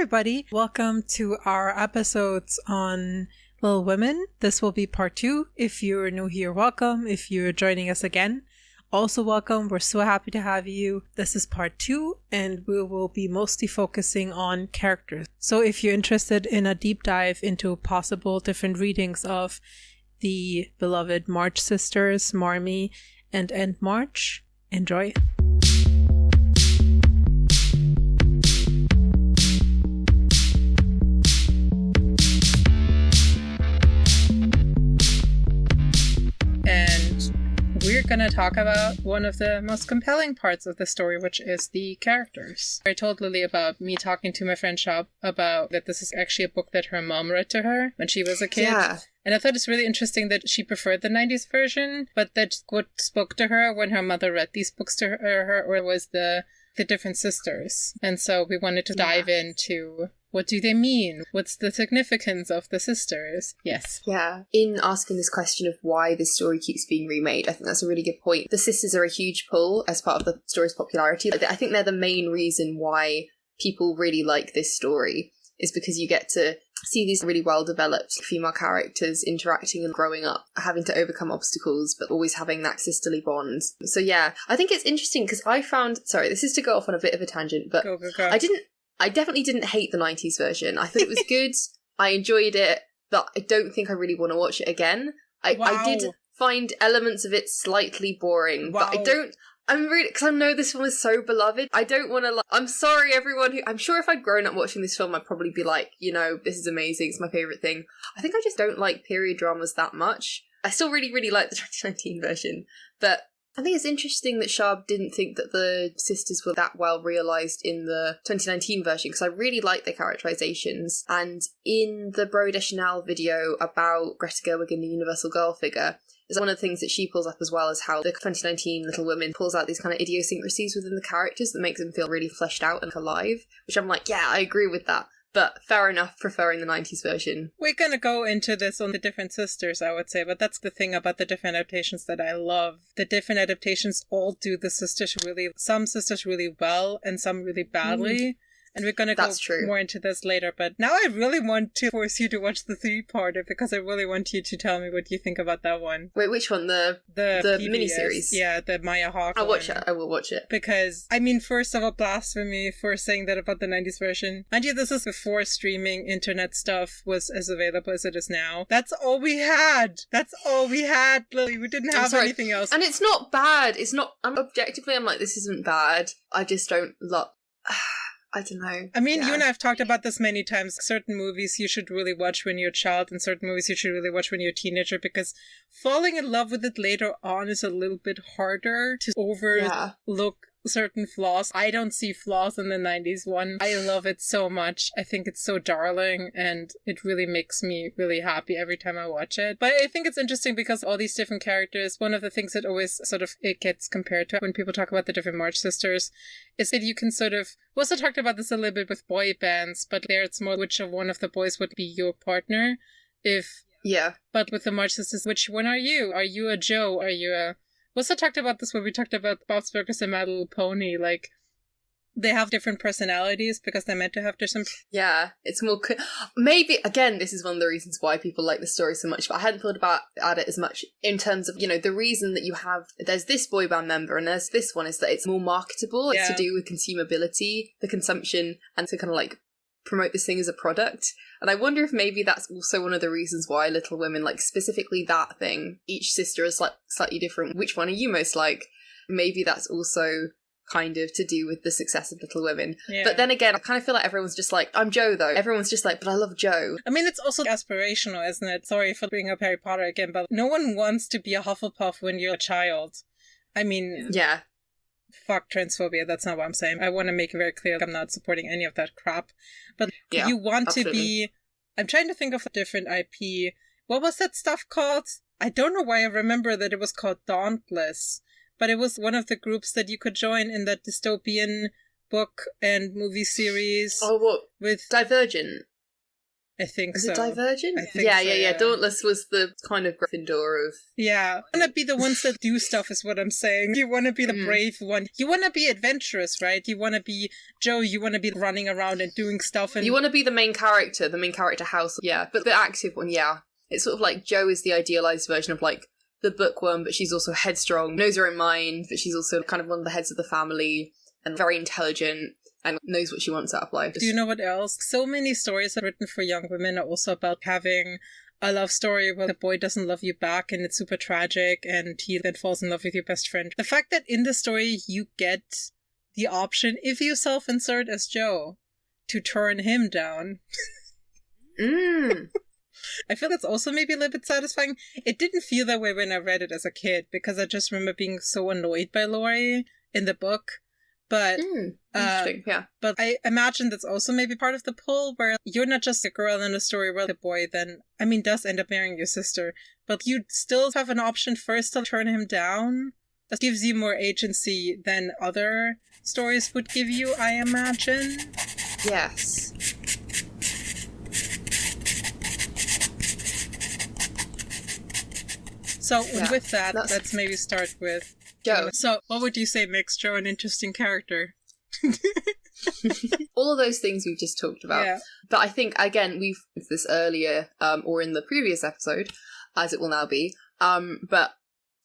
everybody. Welcome to our episodes on Little Women. This will be part two. If you're new here, welcome. If you're joining us again, also welcome. We're so happy to have you. This is part two, and we will be mostly focusing on characters. So if you're interested in a deep dive into possible different readings of the beloved March sisters, Marmee and Aunt March, enjoy. Going to talk about one of the most compelling parts of the story, which is the characters. I told Lily about me talking to my friend Shop about that this is actually a book that her mom read to her when she was a kid. Yeah. And I thought it's really interesting that she preferred the 90s version, but that what spoke to her when her mother read these books to her, or was the the different sisters. And so we wanted to dive Yeah. into what do they mean? What's the significance of the sisters? Yes. Yeah. In asking this question of why this story keeps being remade, I think that's a really good point. The sisters are a huge pull as part of the story's popularity. I think they're the main reason why people really like this story, is because you get to see these really well developed female characters interacting and growing up, having to overcome obstacles, but always having that sisterly bond. So, yeah, I think it's interesting because I found, sorry, this is to go off on a bit of a tangent, but Go, go, go. I didn't. I definitely didn't hate the '90s version. I thought it was good. I enjoyed it, but I don't think I really want to watch it again. I, I did find elements of it slightly boring, but I don't. I'm really because I know this film is so beloved. I don't want to. Like, I'm sorry, everyone. Who I'm sure if I'd grown up watching this film, I'd probably be like, you know, this is amazing. It's my favorite thing. I think I just don't like period dramas that much. I still really, really like the 2019 version, but I think it's interesting that Sharp didn't think that the sisters were that well realised in the 2019 version because I really like their characterizations. And in the Broey Deschanel video about Greta Gerwig and the Universal Girl figure, is one of the things that she pulls up as well as how the 2019 Little Women pulls out these kind of idiosyncrasies within the characters that makes them feel really fleshed out and alive. Which I'm like, yeah, I agree with that. But fair enough, preferring the 90s version. We're gonna go into this on the different sisters, I would say, but that's the thing about the different adaptations that I love. The different adaptations all do the sisters really, some sisters really well and some really badly. And we're gonna go true. more into this later, but now I really want to force you to watch the three-parter because I really want you to tell me what you think about that one. Wait, which one? The The, The PBS, miniseries. Yeah, the Maya Hawke I'll watch one. it. I will watch it. Because, I mean, first of all, blasphemy for saying that about the 90s version. Mind you, this is before streaming internet stuff was as available as it is now. That's all we had. That's all we had, Lily. We didn't have anything else. And it's not bad. It's not. I'm objectively. I'm like, this isn't bad. I just don't love. I don't know. I mean, you and I have talked about this many times. Certain movies you should really watch when you're a child, and certain movies you should really watch when you're a teenager, because falling in love with it later on is a little bit harder to overlook Yeah. Certain flaws. I don't see flaws in the 90s one. I love it so much. I think it's so darling, and it really makes me really happy every time I watch it. But I think it's interesting because all these different characters, one of the things that always sort of it gets compared to when people talk about the different March sisters is that you can sort of we also talked about this a little bit with boy bands, but there it's more which of one of the boys would be your partner. If Yeah. but with the March sisters, which one are you? Are you a Jo? Are you a we also talked about this when we talked about Bob's Burgers and My Little Pony, like they have different personalities because they're meant to have different Yeah. It's more. Co- Maybe again, this is one of the reasons why people like the story so much. But I hadn't thought about at it as much in terms of you know the reason that you have there's this boy band member and there's this one is that it's more marketable. It's Yeah. to do with consumability, the consumption, and to kind of like promote this thing as a product. And I wonder if maybe that's also one of the reasons why Little Women, like specifically that thing, each sister is like slightly different. Which one are you most like? Maybe that's also kind of to do with the success of Little Women. Yeah. But then again, I kind of feel like everyone's just like, I'm Jo though. Everyone's just like, but I love Jo. I mean, it's also aspirational, isn't it? Sorry for bringing up Harry Potter again, but no one wants to be a Hufflepuff when you're a child. I mean, Yeah. Fuck transphobia. That's not what I'm saying. I want to make it very clear I'm not supporting any of that crap. But Yeah, you want to be. I'm trying to think of a different IP. What was that stuff called? I don't know why I remember that it was called Dauntless, but it was one of the groups that you could join in that dystopian book and movie series Oh, what? with Divergent. I think Is so. it Divergent? I think yeah, so, yeah, yeah, yeah. Dauntless was the kind of Gryffindor of. Yeah, you want to be the ones that do stuff, is what I'm saying. You want to be the Mm. brave one. You want to be adventurous, right? You want to be Jo. You want to be running around and doing stuff. And You want to be the main character, the main character house, yeah. But the active one, yeah. It's sort of like Jo is the idealized version of like the bookworm, but she's also headstrong, knows her own mind, but she's also kind of one of the heads of the family and very intelligent and knows what she wants out of life. Do you know what else? So many stories are written for young women are also about having a love story where the boy doesn't love you back and it's super tragic and he then falls in love with your best friend. The fact that in the story you get the option, if you self insert as Jo, to turn him down. Mm. I feel that's also maybe a little bit satisfying. It didn't feel that way when I read it as a kid because I just remember being so annoyed by Laurie in the book. But Mm. Yeah. But I imagine that's also maybe part of the pull where you're not just a girl in a story where the boy then, I mean, does end up marrying your sister, but you still have an option first to turn him down. That gives you more agency than other stories would give you, I imagine. Yes. So Yeah, with that, that's- let's maybe start with Jo. So what would you say makes Jo an interesting character? All of those things we've just talked about. Yeah. But I think again we've this earlier, um, or in the previous episode, as it will now be. Um, but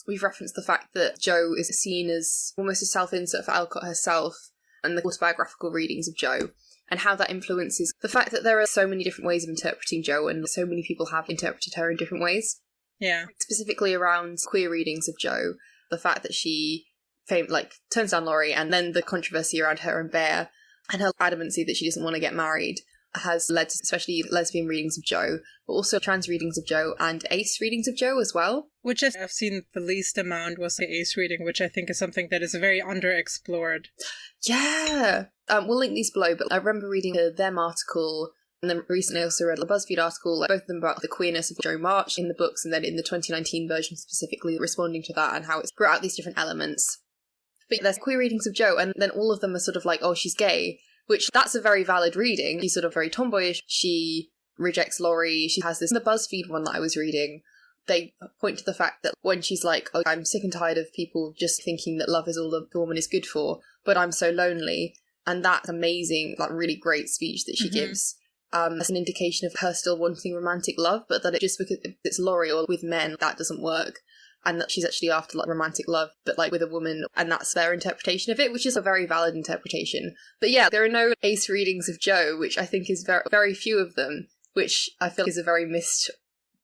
we've referenced the fact that Jo is seen as almost a self-insert for Alcott herself and the autobiographical readings of Jo. And how that influences the fact that there are so many different ways of interpreting Jo, and so many people have interpreted her in different ways. Yeah. Specifically around queer readings of Jo, the fact that she fame like turns down Laurie, and then the controversy around her and Bhaer, and her adamancy that she doesn't want to get married has led to especially lesbian readings of Jo, but also trans readings of Jo and ace readings of Jo as well. Which I've I've seen the least amount was the ace reading, which I think is something that is very underexplored. Yeah, um, we'll link these below. But I remember reading a them article, and then recently I also read a BuzzFeed article, like both of them about the queerness of Jo March in the books, and then in the 2019 version specifically responding to that and how it's brought out these different elements. But there's queer readings of Jo, and then all of them are sort of like, oh, she's gay, which that's a very valid reading. She's sort of very tomboyish. She rejects Laurie. She has this. The BuzzFeed one that I was reading, they point to the fact that when she's like, oh, I'm sick and tired of people just thinking that love is all the woman is good for, but I'm so lonely. And that amazing, like really great speech that she Mhm. gives. Um, as an indication of her still wanting romantic love, but that it just because it's Laurie or with men, that doesn't work and that she's actually after like romantic love, but like with a woman, and that's their interpretation of it, which is a very valid interpretation. But yeah, there are no ace readings of Jo, which I think is very very few of them, which I feel is a very missed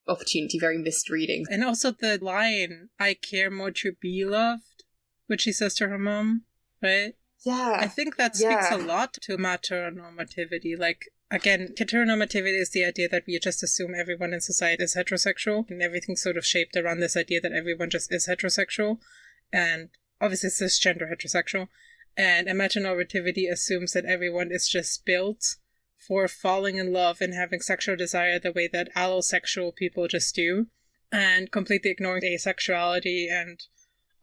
opportunity, very missed reading. And also the line, I care more to be loved, which she says to her mom, right? Yeah. I think that speaks Yeah. a lot to amatonormativity. Like, again, heteronormativity is the idea that we just assume everyone in society is heterosexual, and everything's sort of shaped around this idea that everyone just is heterosexual, and obviously cisgender heterosexual. And heteronormativity assumes that everyone is just built for falling in love and having sexual desire the way that allosexual people just do, and completely ignoring asexuality and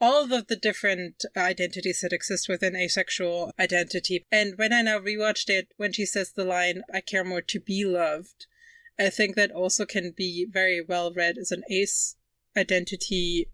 all of the different identities that exist within asexual identity. And when I now rewatched it, when she says the line, I care more to be loved, I think that also can be very well read as an ace identity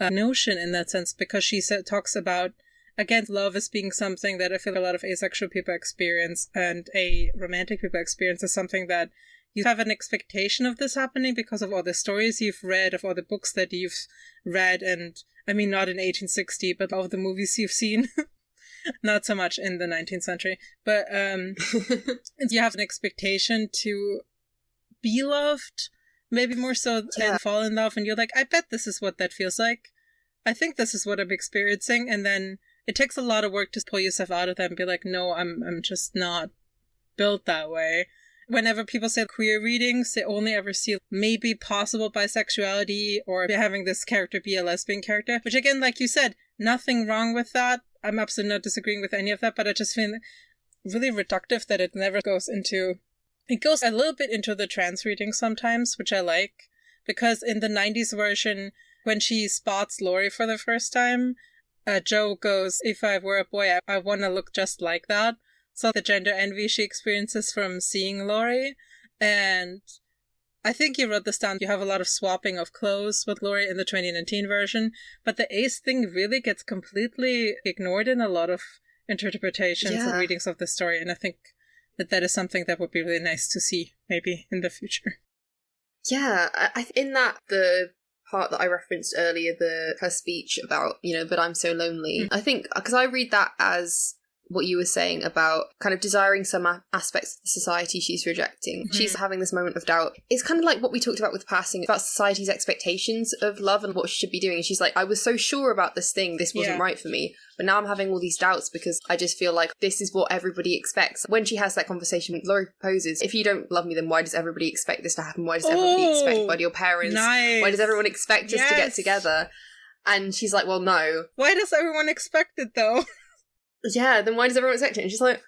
uh, notion in that sense, because she talks about, again, love as being something that I feel a lot of asexual people experience and aromantic people experience as something that you have an expectation of this happening because of all the stories you've read, of all the books that you've read, and I mean, not in 1860, but all of the movies you've seen. not so much in the 19th century, but um, you have an expectation to be loved, maybe more so Yeah. than fall in love, and you're like, I bet this is what that feels like. I think this is what I'm experiencing, and then it takes a lot of work to pull yourself out of that and be like, no, I'm I'm just not built that way. Whenever people say queer readings, they only ever see maybe possible bisexuality or having this character be a lesbian character, which again, like you said, nothing wrong with that. I'm absolutely not disagreeing with any of that, but I just feel really reductive that it never goes into. It goes a little bit into the trans reading sometimes, which I like, because in the 90s version, when she spots Laurie for the first time, uh, Jo goes, If I were a boy, I, I want to look just like that. So the gender envy she experiences from seeing Laurie. And I think you wrote this down. You have a lot of swapping of clothes with Laurie in the 2019 version, but the ace thing really gets completely ignored in a lot of interpretations Yeah. and readings of the story. And I think that that is something that would be really nice to see maybe in the future. Yeah, I, I in that the part that I referenced earlier, the her speech about you know, but I'm so lonely. Mm. I think because I read that as what you were saying about kind of desiring some a- aspects of the society she's rejecting. Mhm. She's having this moment of doubt. It's kind of like what we talked about with passing about society's expectations of love and what she should be doing. And she's like, I was so sure about this thing, this wasn't Yeah. right for me, but now I'm having all these doubts because I just feel like this is what everybody expects. When she has that conversation, Laurie proposes, if you don't love me, then why does everybody expect this to happen? Why does everybody expect? Why do your parents? Nice. Why does everyone expect us to get together? And she's like, well, no. Why does everyone expect it though? Yeah, then why does everyone expect it? And she's like,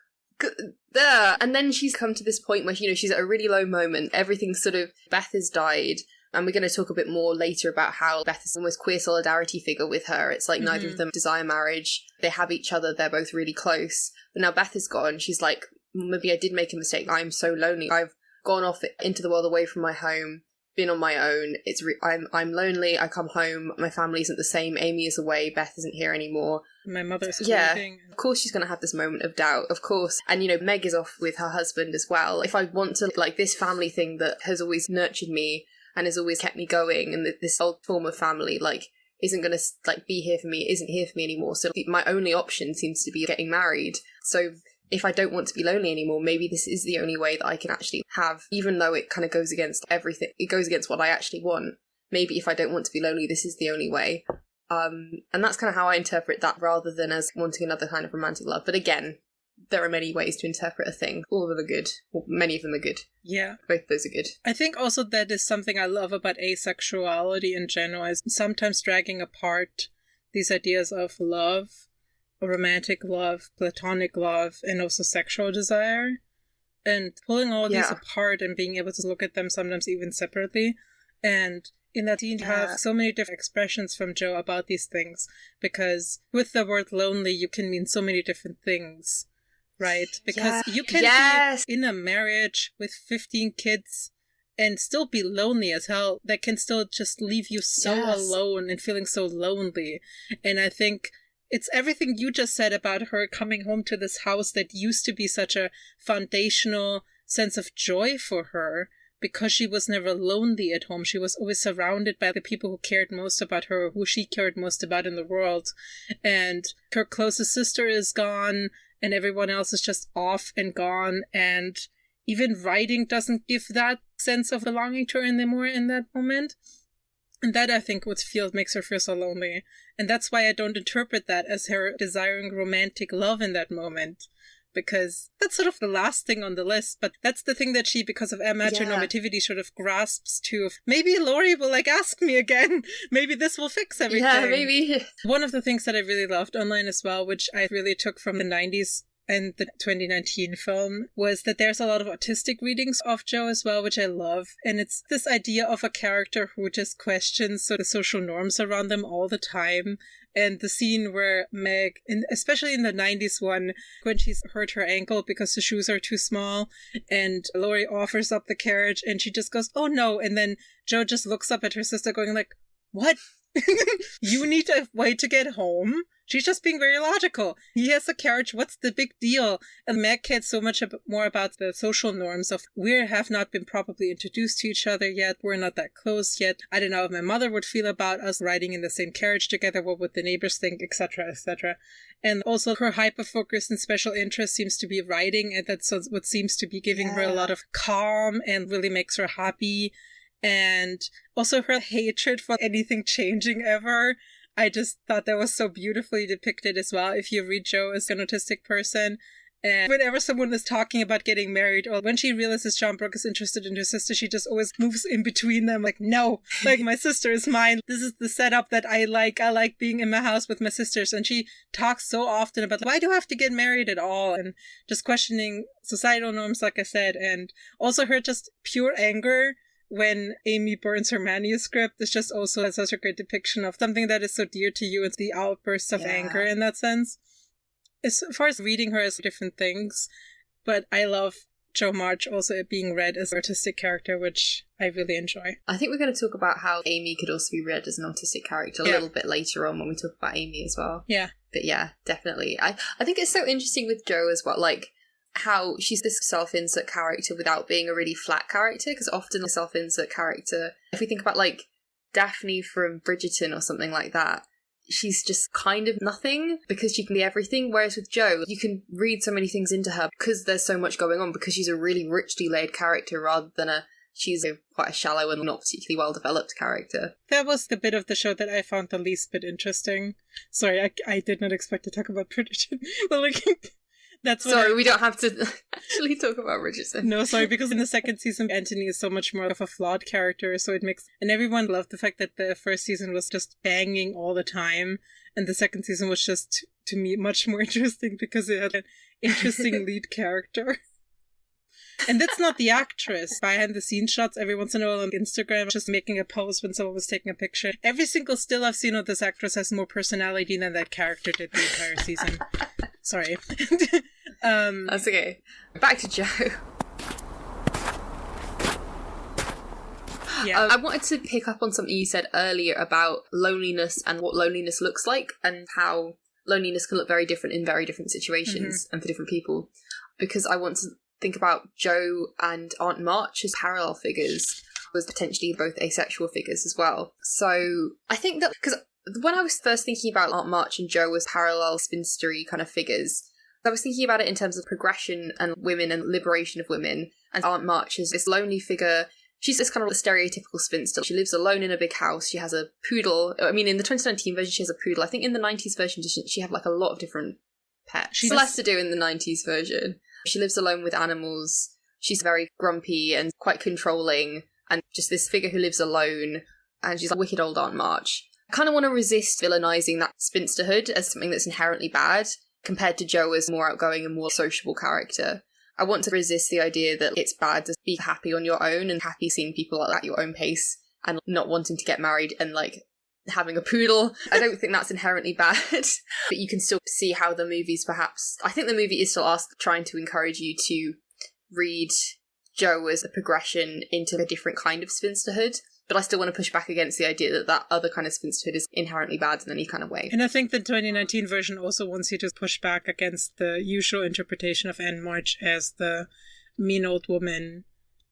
there. And then she's come to this point where, you know, she's at a really low moment. Everything's sort of, Beth has died. And we're going to talk a bit more later about how Beth is almost queer solidarity figure with her. It's like neither Mhm. of them desire marriage. They have each other. They're both really close. But now Beth is gone. She's like, maybe I did make a mistake. I'm so lonely. I've gone off into the world away from my home, been on my own. It's re- I'm I'm lonely. I come home. My family isn't the same. Amy is away. Beth isn't here anymore. My mother's Yeah. grieving. Of course, she's going to have this moment of doubt, of course. And, you know, Meg is off with her husband as well. If I want to, like, this family thing that has always nurtured me and has always kept me going, and this old form of family, like, isn't going to, like, be here for me, isn't here for me anymore. So my only option seems to be getting married. So if I don't want to be lonely anymore, maybe this is the only way that I can actually have, even though it kind of goes against everything, it goes against what I actually want. Maybe if I don't want to be lonely, this is the only way. Um, and that's kind of how I interpret that rather than as wanting another kind of romantic love. But again, there are many ways to interpret a thing. All of them are good. Well, many of them are good. Yeah. Both of those are good. I think also that is something I love about asexuality in general is sometimes dragging apart these ideas of love, romantic love, platonic love, and also sexual desire, and pulling all these apart and being able to look at them sometimes even separately. And in that scene, you Yeah. have so many different expressions from Jo about these things because with the word lonely, you can mean so many different things. Right? Because Yeah. you can Yes. be in a marriage with 15 kids and still be lonely as hell that can still just leave you so Yes. alone and feeling so lonely and i think it's everything you just said about her coming home to this house that used to be such a foundational sense of joy for her because she was never lonely at home she was always surrounded by the people who cared most about her who she cared most about in the world and her closest sister is gone and everyone else is just off and gone and even writing doesn't give that sense of belonging to her anymore in that moment. And that I think what feel makes her feel so lonely. And that's why I don't interpret that as her desiring romantic love in that moment. Because that's sort of the last thing on the list, but that's the thing that she, because of her heteronormativity, sort of grasps to. Maybe Laurie will like ask me again. Maybe this will fix everything. Yeah, maybe. One of the things that I really loved online as well, which I really took from the 90s and the 2019 film, was that there's a lot of autistic readings of Jo as well, which I love. And it's this idea of a character who just questions so the social norms around them all the time. And the scene where Meg, in, especially in the 90s one, when she's hurt her ankle because the shoes are too small, and Laurie offers up the carriage and she just goes, oh no. And then Jo just looks up at her sister going like, what? you need a way to get home. She's just being very logical. He has a carriage. What's the big deal? And Meg cares so much ab- more about the social norms of we have not been properly introduced to each other yet. We're not that close yet. I don't know if my mother would feel about us riding in the same carriage together. What would the neighbors think, etc., etc. And also her hyper focus and special interest seems to be writing, and that's what seems to be giving her a lot of calm and really makes her happy and also her hatred for anything changing ever. I just thought that was so beautifully depicted as well. If you read Jo as an autistic person, and whenever someone is talking about getting married, or when she realizes John Brooke is interested in her sister, she just always moves in between them, like, no, like, my sister is mine. This is the setup that I like. I like being in my house with my sisters. And she talks so often about why do I have to get married at all? And just questioning societal norms, like I said, and also her just pure anger when Amy burns her manuscript is just also such a great depiction of something that is so dear to you. It's the outbursts of Yeah. anger in that sense. As far as reading her as different things, but I love Jo March also being read as an artistic character, which I really enjoy. I think we're going to talk about how Amy could also be read as an autistic character a little bit later on when we talk about Amy as well. Yeah. But yeah, definitely. I, I think it's so interesting with Jo as well, like how she's this self insert character without being a really flat character, because often a self insert character, if we think about like Daphne from Bridgerton or something like that, she's just kind of nothing because she can be everything. Whereas with joe you can read so many things into her because there's so much going on, because she's a really richly laid character rather than a she's a quite a shallow and not particularly well developed character. That was the bit of the show that I found the least bit interesting. Sorry, I, I did not expect to talk about Bridgerton, but like that's what Sorry, I- we don't have to actually talk about Richardson. No, sorry, because in the second season, Anthony is so much more of a flawed character, so it makes. And everyone loved the fact that the first season was just banging all the time, and the second season was just, to me, much more interesting because it had an interesting lead character. And that's not the actress. Behind the scenes shots every once in a while on Instagram, just making a pose when someone was taking a picture. Every single still I've seen of this actress has more personality than that character did the entire season. Sorry. um, That's okay. Back to Jo. yeah. Um, I wanted to pick up on something you said earlier about loneliness and what loneliness looks like, and how loneliness can look very different in very different situations and for different people. Because I want to think about Jo and Aunt March as parallel figures, was potentially both asexual figures as well. So I think that because when I was first thinking about Aunt March and Jo as parallel spinstery kind of figures, I was thinking about it in terms of progression and women and liberation of women, and Aunt March is this lonely figure. She's this kind of stereotypical spinster. She lives alone in a big house. She has a poodle. I mean, in the 2019 version, she has a poodle. I think in the 90s version, she had like a lot of different pets. She She does- less to do in the 90s version. She lives alone with animals. She's very grumpy and quite controlling, and just this figure who lives alone. And she's like wicked old Aunt March. I kind of want to resist villainizing that spinsterhood as something that's inherently bad, compared to Jo as more outgoing and more sociable character. I want to resist the idea that it's bad to be happy on your own and happy seeing people at your own pace and not wanting to get married and like having a poodle. I don't think that's inherently bad, but you can still see how the movies perhaps. I think the movie is still asked, trying to encourage you to read Jo as a progression into a different kind of spinsterhood. But I still want to push back against the idea that that other kind of spinsterhood is inherently bad in any kind of way. And I think the 2019 version also wants you to push back against the usual interpretation of Aunt March as the mean old woman,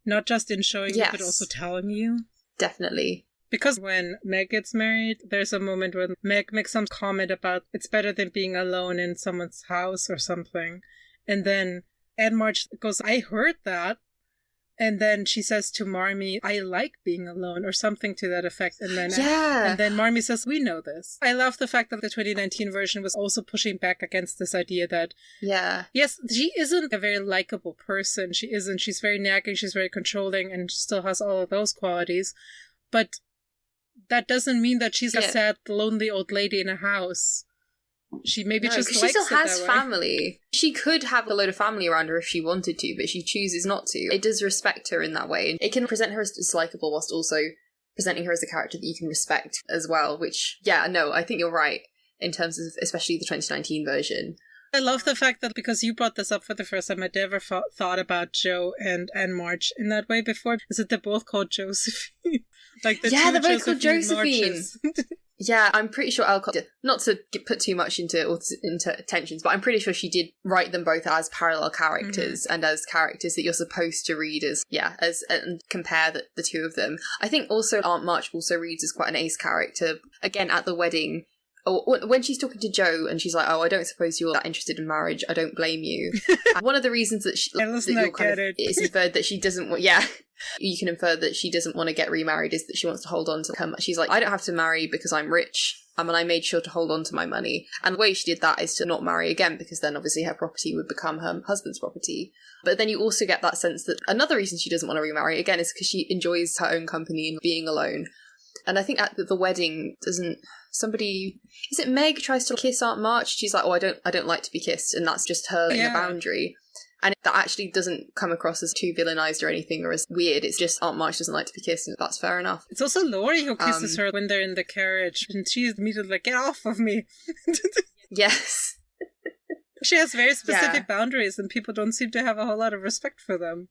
not just in showing you, but also telling you. Definitely. Because when Meg gets married, there's a moment when Meg makes some comment about it's better than being alone in someone's house or something. And then Aunt March goes, I heard that. And then she says to Marmee, I like being alone, or something to that effect. And then Yeah. and then Marmee says, We know this. I love the fact that the 2019 version was also pushing back against this idea that, yeah. yes, she isn't a very likable person. She isn't. She's very nagging, she's very controlling, and still has all of those qualities. But that doesn't mean that she's a sad, lonely old lady in a house. She maybe No, just she still has family. She could have a load of family around her if she wanted to, but she chooses not to. It does respect her in that way. It can present her as dislikable whilst also presenting her as a character that you can respect as well. Which, yeah, no, I think you're right in terms of especially the 2019 version. I love the fact that because you brought this up for the first time, I'd never thought thought about Jo and Aunt March in that way before. Is that they're both called Josephine? like the Yeah, they're both called Josephine. Yeah, I'm pretty sure Alcott did. Not to get, put too much into into tensions, but I'm pretty sure she did write them both as parallel characters mm-hmm. and as characters that you're supposed to read as yeah as and compare the, the two of them. I think also Aunt March also reads as quite an ace character. Again, at the wedding. Or when- she's talking to Jo and she's like, "Oh, I don't suppose you're that interested in marriage. I don't blame you." One of the reasons that she that you're kind of, it. it's inferred that she doesn't want. Yeah, you can infer that she doesn't want to get remarried. Is that she wants to hold on to her? She's like, I don't have to marry because I'm rich. Um, and I made sure to hold on to my money. And the way she did that is to not marry again because then obviously her property would become her husband's property. But then you also get that sense that another reason she doesn't want to remarry again is because she enjoys her own company and being alone. And I think at the- wedding, doesn't somebody is it Meg tries to kiss Aunt March? She's like, oh, I don't, I don't like to be kissed, and that's just her in Yeah. a boundary. And that actually doesn't come across as too villainized or anything or as weird. It's just Aunt March doesn't like to be kissed, and that's fair enough. It's also Laurie who kisses Um, her when they're in the carriage, and she's immediately like, "Get off of me!" Yes. she has very specific yeah. boundaries, and people don't seem to have a whole lot of respect for them.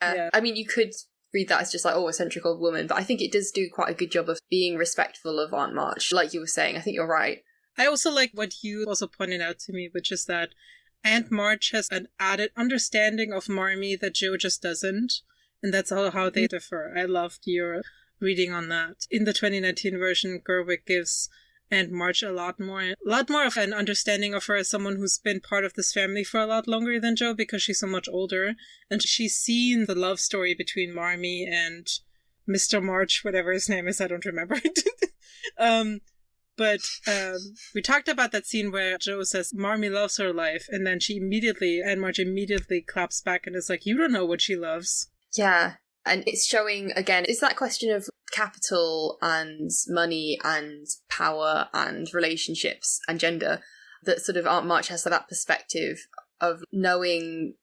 Uh, yeah. I mean, you could read that as just like, oh, eccentric old woman, but I think it does do quite a good job of being respectful of Aunt March, like you were saying. I think you're right. I also like what you also pointed out to me, which is that Aunt March has an added understanding of Marmee that Jo just doesn't. And that's all how they mm. differ. I loved your reading on that. In the 2019 version, Gerwig gives Aunt March a lot more a lot more of an understanding of her as someone who's been part of this family for a lot longer than Jo because she's so much older and she's seen the love story between Marmee and Mr. March, whatever his name is, I don't remember um, but um, we talked about that scene where Jo says Marmee loves her life, and then she immediately Aunt March immediately claps back and is like, "You don't know what she loves." Yeah, and it's showing again, it's that question of capital and money and power and relationships and gender that sort of Aunt March has that perspective of knowing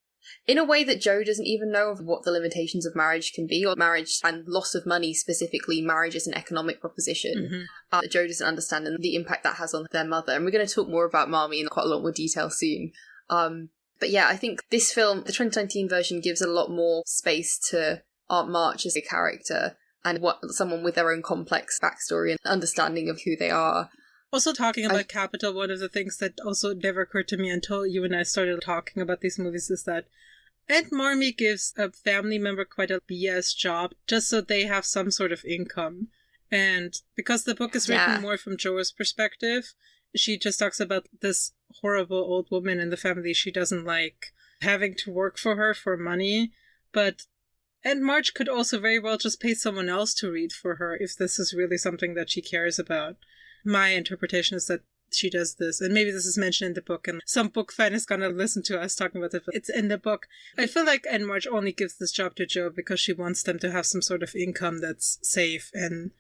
in a way that Jo doesn't even know of what the limitations of marriage can be, or marriage and loss of money specifically, marriage as an economic proposition mm-hmm. uh, that Jo doesn't understand and the impact that has on their mother. And we're going to talk more about Marmee in quite a lot more detail soon. Um, but yeah, I think this film, the 2019 version, gives a lot more space to Aunt March as a character and what someone with their own complex backstory and understanding of who they are. Also, talking about I, Capital, one of the things that also never occurred to me until you and I started talking about these movies is that Aunt Marmee gives a family member quite a BS job just so they have some sort of income. And because the book is written yeah. more from Jo's perspective, she just talks about this horrible old woman in the family she doesn't like having to work for her for money. But Aunt March could also very well just pay someone else to read for her if this is really something that she cares about. My interpretation is that she does this, and maybe this is mentioned in the book, and some book fan is gonna listen to us talking about it. It's in the book. I feel like Aunt March only gives this job to Jo because she wants them to have some sort of income that's safe and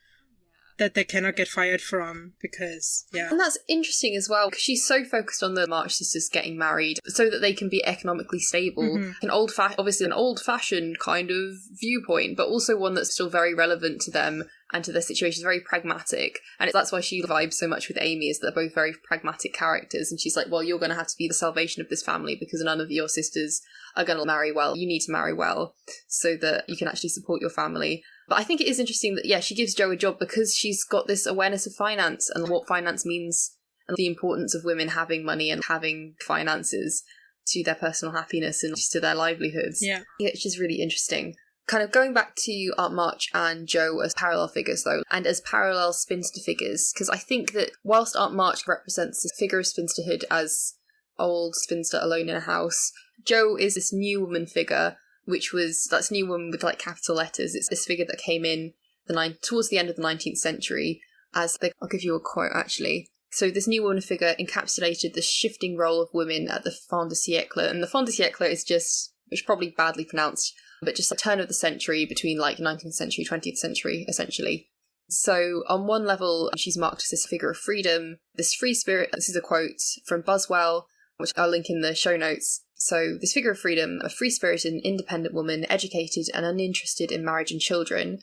that they cannot get fired from because yeah. And that's interesting as well because she's so focused on the march sisters getting married so that they can be economically stable. Mm-hmm. an old fa- obviously an old fashioned kind of viewpoint but also one that's still very relevant to them and to their situation. Very pragmatic and that's why she vibes so much with amy is that they're both very pragmatic characters and she's like well you're going to have to be the salvation of this family because none of your sisters are going to marry well. You need to marry well so that you can actually support your family but I think it is interesting that, yeah, she gives Jo a job because she's got this awareness of finance and what finance means and the importance of women having money and having finances to their personal happiness and just to their livelihoods. Yeah. It's just really interesting. Kind of going back to Aunt March and Jo as parallel figures, though, and as parallel spinster figures, because I think that whilst Aunt March represents the figure of spinsterhood as old spinster alone in a house, Jo is this new woman figure which was that's new woman with like capital letters. It's this figure that came in the nine towards the end of the 19th century as the, I'll give you a quote actually. So this new woman figure encapsulated the shifting role of women at the fin de siècle, and the fin de siècle is just which probably badly pronounced, but just a turn of the century between like 19th century, 20th century, essentially. So, on one level, she's marked as this figure of freedom, this free spirit. This is a quote from Buswell, which I'll link in the show notes. So, this figure of freedom, a free spirited and independent woman, educated and uninterested in marriage and children,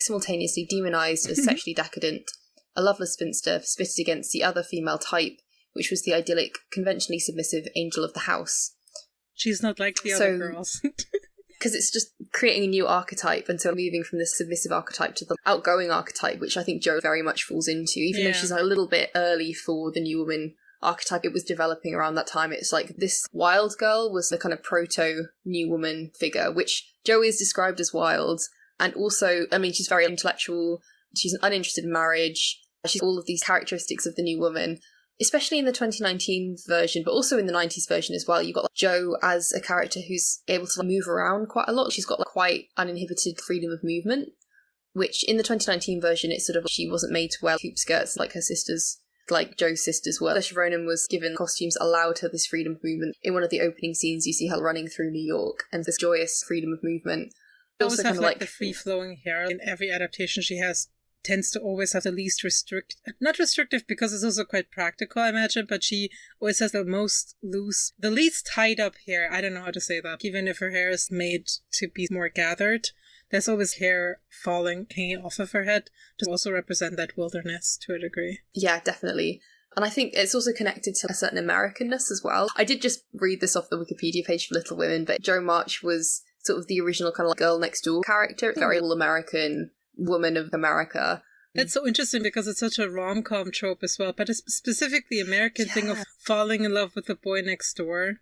simultaneously demonized as sexually decadent, a loveless spinster spitted against the other female type, which was the idyllic, conventionally submissive angel of the house. She's not like the so, other girls. Because it's just creating a new archetype, and so moving from the submissive archetype to the outgoing archetype, which I think Jo very much falls into, even yeah. though she's a little bit early for the new woman archetype it was developing around that time. It's like this wild girl was the kind of proto new woman figure, which Joey is described as wild. And also, I mean, she's very intellectual. She's uninterested in marriage. She's all of these characteristics of the new woman, especially in the 2019 version, but also in the 90s version as well. You've got like, Jo as a character who's able to like, move around quite a lot. She's got like, quite uninhibited freedom of movement, which in the 2019 version, it's sort of she wasn't made to wear hoop skirts like her sisters like Jo's sisters were. Saoirse Ronan was given costumes allowed her this freedom of movement. In one of the opening scenes, you see her running through New York and this joyous freedom of movement. She also have like, like the free flowing hair in every adaptation she has tends to always have the least restrict not restrictive because it's also quite practical i imagine but she always has the most loose the least tied up hair i don't know how to say that even if her hair is made to be more gathered there's always hair falling, hanging off of her head to also represent that wilderness to a degree. Yeah, definitely. And I think it's also connected to a certain Americanness as well. I did just read this off the Wikipedia page for Little Women, but Jo March was sort of the original kind of like girl next door character, very all American woman of America. That's so interesting because it's such a rom com trope as well, but it's specifically American yeah. thing of falling in love with the boy next door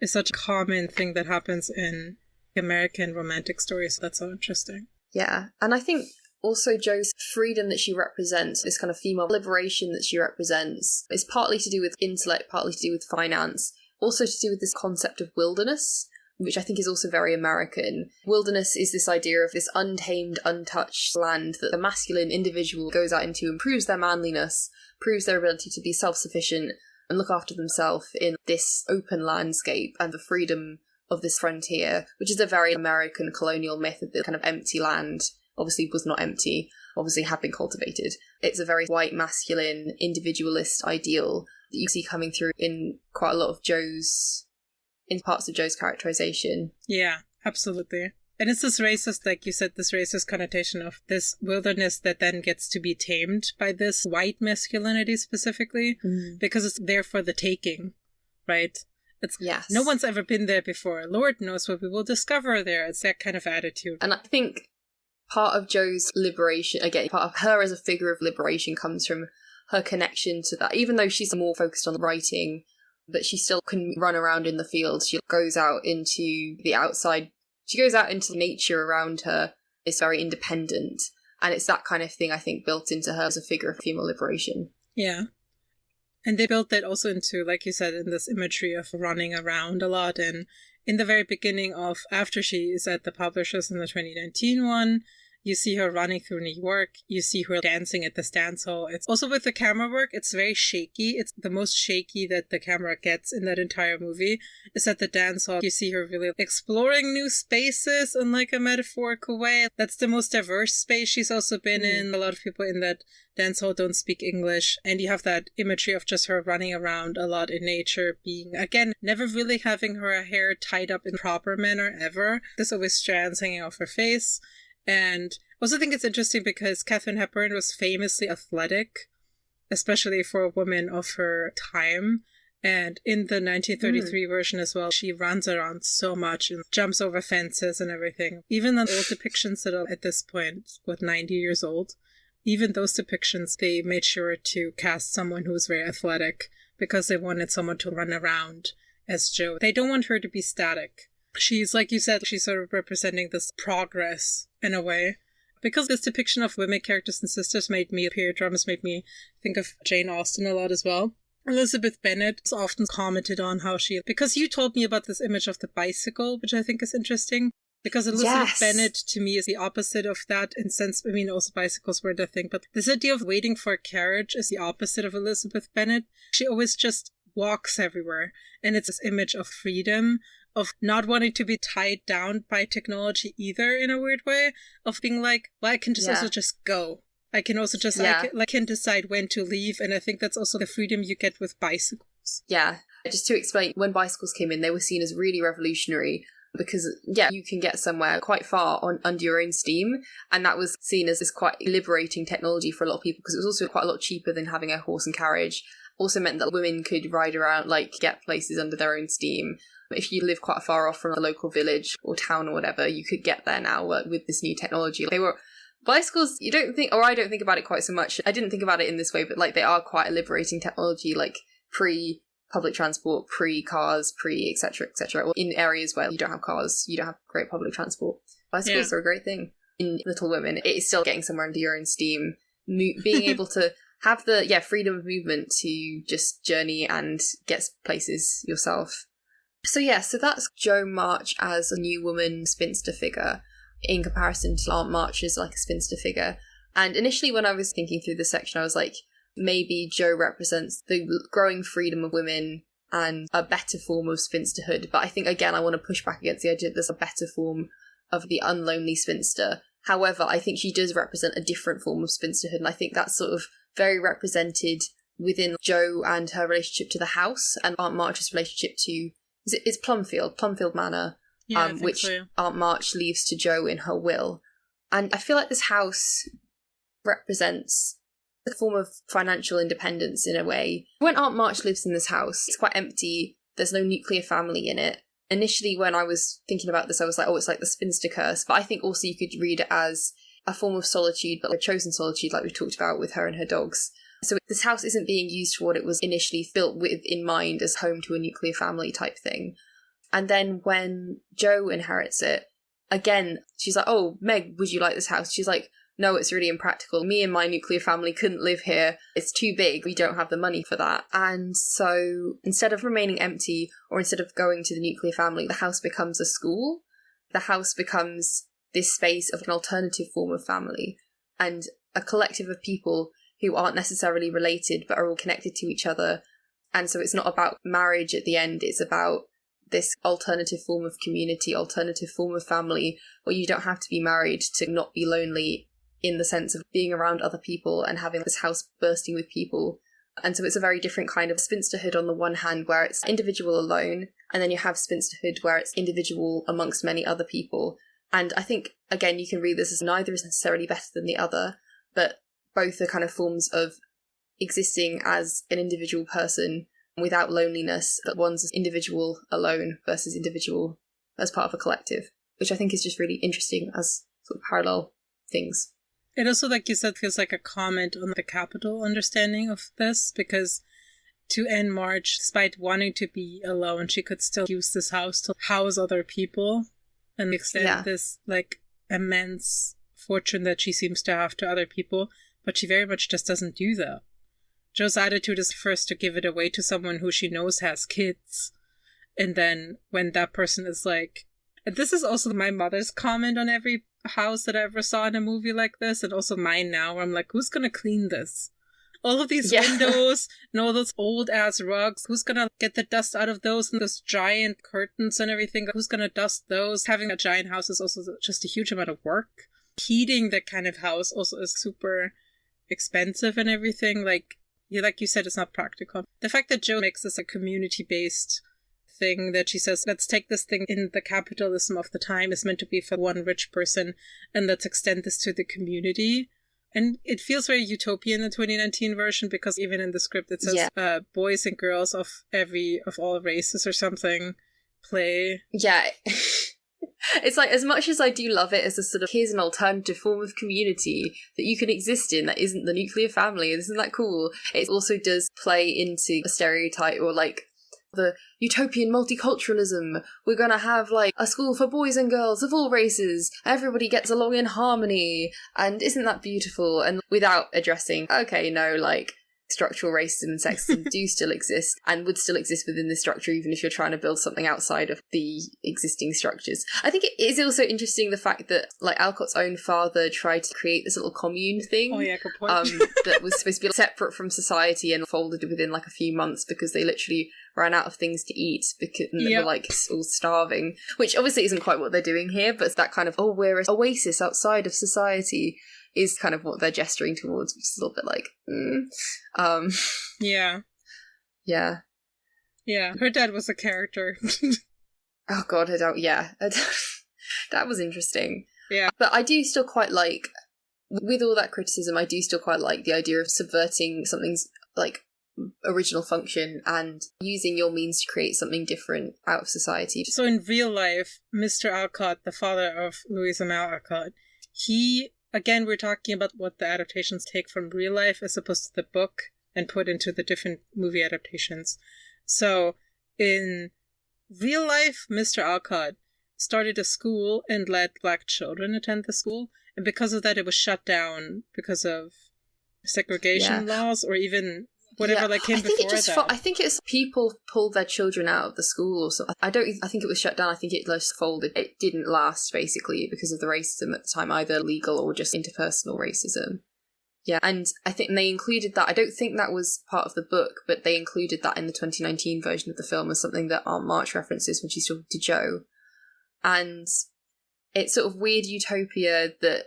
is such a common thing that happens in American romantic stories. That's so interesting. Yeah, and I think also Jo's freedom that she represents, this kind of female liberation that she represents, is partly to do with intellect, partly to do with finance, also to do with this concept of wilderness which I think is also very American. Wilderness is this idea of this untamed, untouched land that the masculine individual goes out into and proves their manliness, proves their ability to be self sufficient and look after themselves in this open landscape and the freedom of this frontier, which is a very American colonial myth of the kind of empty land. Obviously, was not empty, obviously, had been cultivated. It's a very white, masculine, individualist ideal that you see coming through in quite a lot of Jo's, in parts of Jo's characterization. Yeah, absolutely. And it's this racist, like you said, this racist connotation of this wilderness that then gets to be tamed by this white masculinity specifically, mm. because it's there for the taking, right? It's yes. no one's ever been there before. Lord knows what we will discover there. It's that kind of attitude. And I think part of Jo's liberation, again, part of her as a figure of liberation comes from her connection to that. Even though she's more focused on writing but she still can run around in the field. She goes out into the outside, she goes out into nature around her, is very independent. And it's that kind of thing, I think, built into her as a figure of female liberation. Yeah. And they built that also into, like you said, in this imagery of running around a lot. And in the very beginning of after she is at the publishers in the 2019 one, you see her running through New York. You see her dancing at the dance hall. It's also with the camera work. It's very shaky. It's the most shaky that the camera gets in that entire movie. Is at the dance hall. You see her really exploring new spaces in like a metaphorical way. That's the most diverse space she's also been mm. in. A lot of people in that dance hall don't speak English. And you have that imagery of just her running around a lot in nature, being, again, never really having her hair tied up in proper manner ever. There's always strands hanging off her face. And I also think it's interesting because Katharine Hepburn was famously athletic, especially for a woman of her time. And in the 1933 mm. version as well, she runs around so much and jumps over fences and everything. Even the old depictions that are at this point, what, 90 years old, even those depictions, they made sure to cast someone who was very athletic because they wanted someone to run around as Jo. They don't want her to be static she's like you said she's sort of representing this progress in a way because this depiction of women characters and sisters made me period dramas made me think of jane austen a lot as well elizabeth bennet is often commented on how she because you told me about this image of the bicycle which i think is interesting because Elizabeth yes. Bennet to me is the opposite of that in sense I mean also bicycles were the thing, but this idea of waiting for a carriage is the opposite of Elizabeth Bennet. She always just walks everywhere. And it's this image of freedom, of not wanting to be tied down by technology either in a weird way of being like well i can just yeah. also just go i can also just yeah. I, can, I can decide when to leave and i think that's also the freedom you get with bicycles yeah just to explain when bicycles came in they were seen as really revolutionary because yeah you can get somewhere quite far on under your own steam and that was seen as this quite liberating technology for a lot of people because it was also quite a lot cheaper than having a horse and carriage also meant that women could ride around like get places under their own steam. If you live quite far off from a local village or town or whatever, you could get there now uh, with this new technology. They were bicycles you don't think or i don't think about it quite so much. I didn't think about it in this way but like they are quite a liberating technology like pre public transport pre cars pre etc etc or in areas where you don't have cars you don't have great public transport. Bicycles yeah. are a great thing in little women. It is still getting somewhere under your own steam. Being able to have the yeah freedom of movement to just journey and get places yourself so yeah, so that's Jo March as a new woman spinster figure in comparison to Aunt March as like a spinster figure. And initially when I was thinking through this section, I was like, maybe Jo represents the growing freedom of women and a better form of spinsterhood. But I think again I want to push back against the idea that there's a better form of the unlonely spinster. However, I think she does represent a different form of spinsterhood, and I think that's sort of very represented within Jo and her relationship to the house and Aunt March's relationship to is it, it's Plumfield, Plumfield Manor, yeah, um, which so. Aunt March leaves to Joe in her will. And I feel like this house represents a form of financial independence in a way. When Aunt March lives in this house, it's quite empty. There's no nuclear family in it. Initially, when I was thinking about this, I was like, oh, it's like the spinster curse. But I think also you could read it as a form of solitude, but a chosen solitude, like we talked about with her and her dogs. So this house isn't being used for what it was initially built with in mind as home to a nuclear family type thing. And then when Jo inherits it, again, she's like, "Oh, Meg, would you like this house?" She's like, "No, it's really impractical. Me and my nuclear family couldn't live here. It's too big. We don't have the money for that." And so instead of remaining empty or instead of going to the nuclear family, the house becomes a school. The house becomes this space of an alternative form of family and a collective of people who aren't necessarily related but are all connected to each other. And so it's not about marriage at the end, it's about this alternative form of community, alternative form of family, where you don't have to be married to not be lonely in the sense of being around other people and having this house bursting with people. And so it's a very different kind of spinsterhood on the one hand, where it's individual alone, and then you have spinsterhood where it's individual amongst many other people. And I think, again, you can read this as neither is necessarily better than the other, but both are kind of forms of existing as an individual person without loneliness, that one's individual alone versus individual as part of a collective, which I think is just really interesting as sort of parallel things. It also, like you said, feels like a comment on the capital understanding of this because to Aunt March, despite wanting to be alone, she could still use this house to house other people and extend yeah. this like immense fortune that she seems to have to other people, but she very much just doesn't do that. Jo's attitude is first to give it away to someone who she knows has kids. And then when that person is like, this is also my mother's comment on every house that I ever saw in a movie like this, and also mine now, where I'm like, who's gonna clean this? All of these yeah. windows and all those old ass rugs, who's gonna get the dust out of those and those giant curtains and everything? Who's gonna dust those? Having a giant house is also just a huge amount of work. Heating that kind of house also is super expensive and everything. Like, like you said, it's not practical. The fact that Jo makes this a community based thing that she says, let's take this thing in the capitalism of the time is meant to be for one rich person and let's extend this to the community. And it feels very utopian the 2019 version because even in the script it says yeah. uh, boys and girls of every of all races or something play. Yeah. it's like as much as I do love it as a sort of here's an alternative form of community that you can exist in that isn't the nuclear family, isn't that cool? It also does play into a stereotype or like the utopian multiculturalism. We're gonna have like a school for boys and girls of all races. Everybody gets along in harmony. And isn't that beautiful? And without addressing, okay, no, like structural racism and sexism do still exist and would still exist within the structure even if you're trying to build something outside of the existing structures. I think it is also interesting the fact that like Alcott's own father tried to create this little commune thing. Oh yeah, um, that was supposed to be separate from society and folded within like a few months because they literally ran out of things to eat because yep. they were like all starving. Which obviously isn't quite what they're doing here, but that kind of oh we're an oasis outside of society is kind of what they're gesturing towards, which is a little bit like, mm. um, yeah, yeah, yeah. Her dad was a character. oh god, her dad, yeah, that was interesting. Yeah, but I do still quite like, with all that criticism, I do still quite like the idea of subverting something's like original function and using your means to create something different out of society. So in real life, Mr. Alcott, the father of Louisa May Alcott, he again, we're talking about what the adaptations take from real life as opposed to the book and put into the different movie adaptations. So, in real life, Mr. Alcott started a school and let black children attend the school. And because of that, it was shut down because of segregation yeah. laws or even whatever yeah. like came I think before it just that. I think it's people pulled their children out of the school or something. I don't. I think it was shut down. I think it just folded. It didn't last basically because of the racism at the time, either legal or just interpersonal racism. Yeah, and I think they included that. I don't think that was part of the book, but they included that in the 2019 version of the film as something that Aunt March references when she's talking to Jo. And it's sort of weird utopia that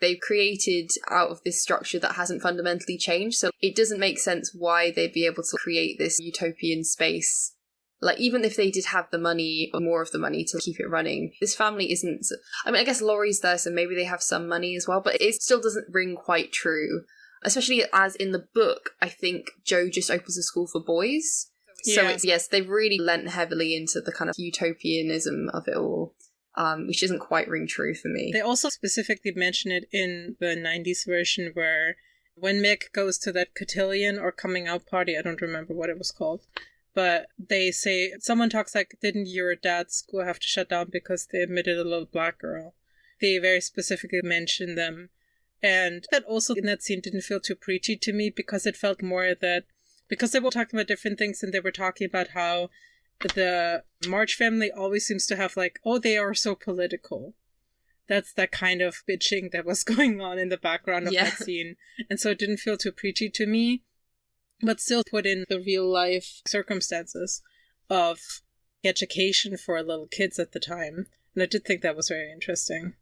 they've created out of this structure that hasn't fundamentally changed. So it doesn't make sense why they'd be able to create this utopian space. Like, even if they did have the money or more of the money to keep it running, this family isn't. I mean, I guess Laurie's there, so maybe they have some money as well, but it still doesn't ring quite true. especially as in the book, I think Jo just opens a school for boys. So Yeah. it's yes, they've really lent heavily into the kind of utopianism of it all, um, which isn't quite ring true for me. They also specifically mention it in the 90s version where when Meg goes to that cotillion or coming out party, I don't remember what it was called, but they say, someone talks like, didn't your dad's school have to shut down because they admitted a little black girl? They very specifically mention them. And that also in that scene didn't feel too preachy to me because it felt more that, because they were talking about different things and they were talking about how the March family always seems to have like, oh, they are so political. That's that kind of bitching that was going on in the background of Yeah. that scene. And so it didn't feel too preachy to me, but still put in the real life circumstances of education for little kids at the time. And I did think that was very interesting.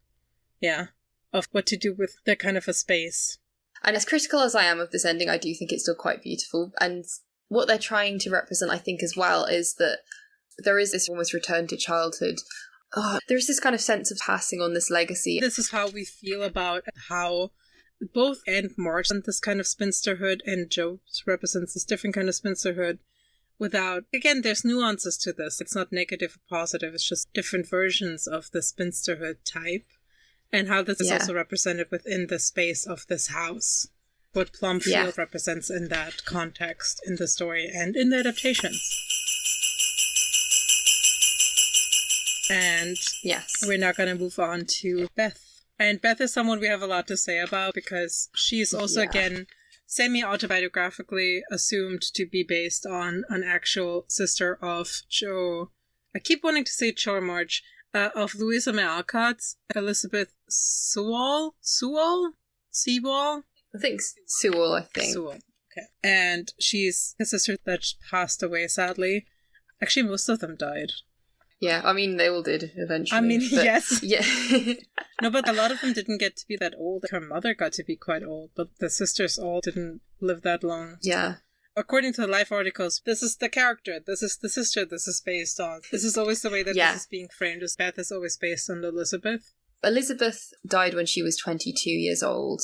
Yeah. Of what to do with that kind of a space. And as critical as I am of this ending, I do think it's still quite beautiful. And what they're trying to represent, I think, as well, is that there is this almost return to childhood. Oh, there's this kind of sense of passing on this legacy. This is how we feel about how both Aunt March and this kind of spinsterhood and Jo represents this different kind of spinsterhood without again there's nuances to this. It's not negative or positive, it's just different versions of the spinsterhood type. And how this is also represented within the space of this house. What Plumfield Yeah. represents in that context, in the story, and in the adaptations. And Yes. we're now going to move on to Beth. And Beth is someone we have a lot to say about because she's also, Yeah. again, semi autobiographically assumed to be based on an actual sister of Jo. I keep wanting to say Jo March, uh, of Louisa May Alcott's Elizabeth Sewall? Sewall? Sewall? I think Sewell, I think. Sewell. Okay. And she's a sister that passed away, sadly. Actually, most of them died. Yeah, I mean, they all did eventually. I mean, yes. Yeah. No, but a lot of them didn't get to be that old. Her mother got to be quite old, but the sisters all didn't live that long. yeah. According to the life articles, this is the character, this is the sister this is based on. This is always the way that Yeah. this is being framed, as Beth is always based on Elizabeth. Elizabeth died when she was 22 years old.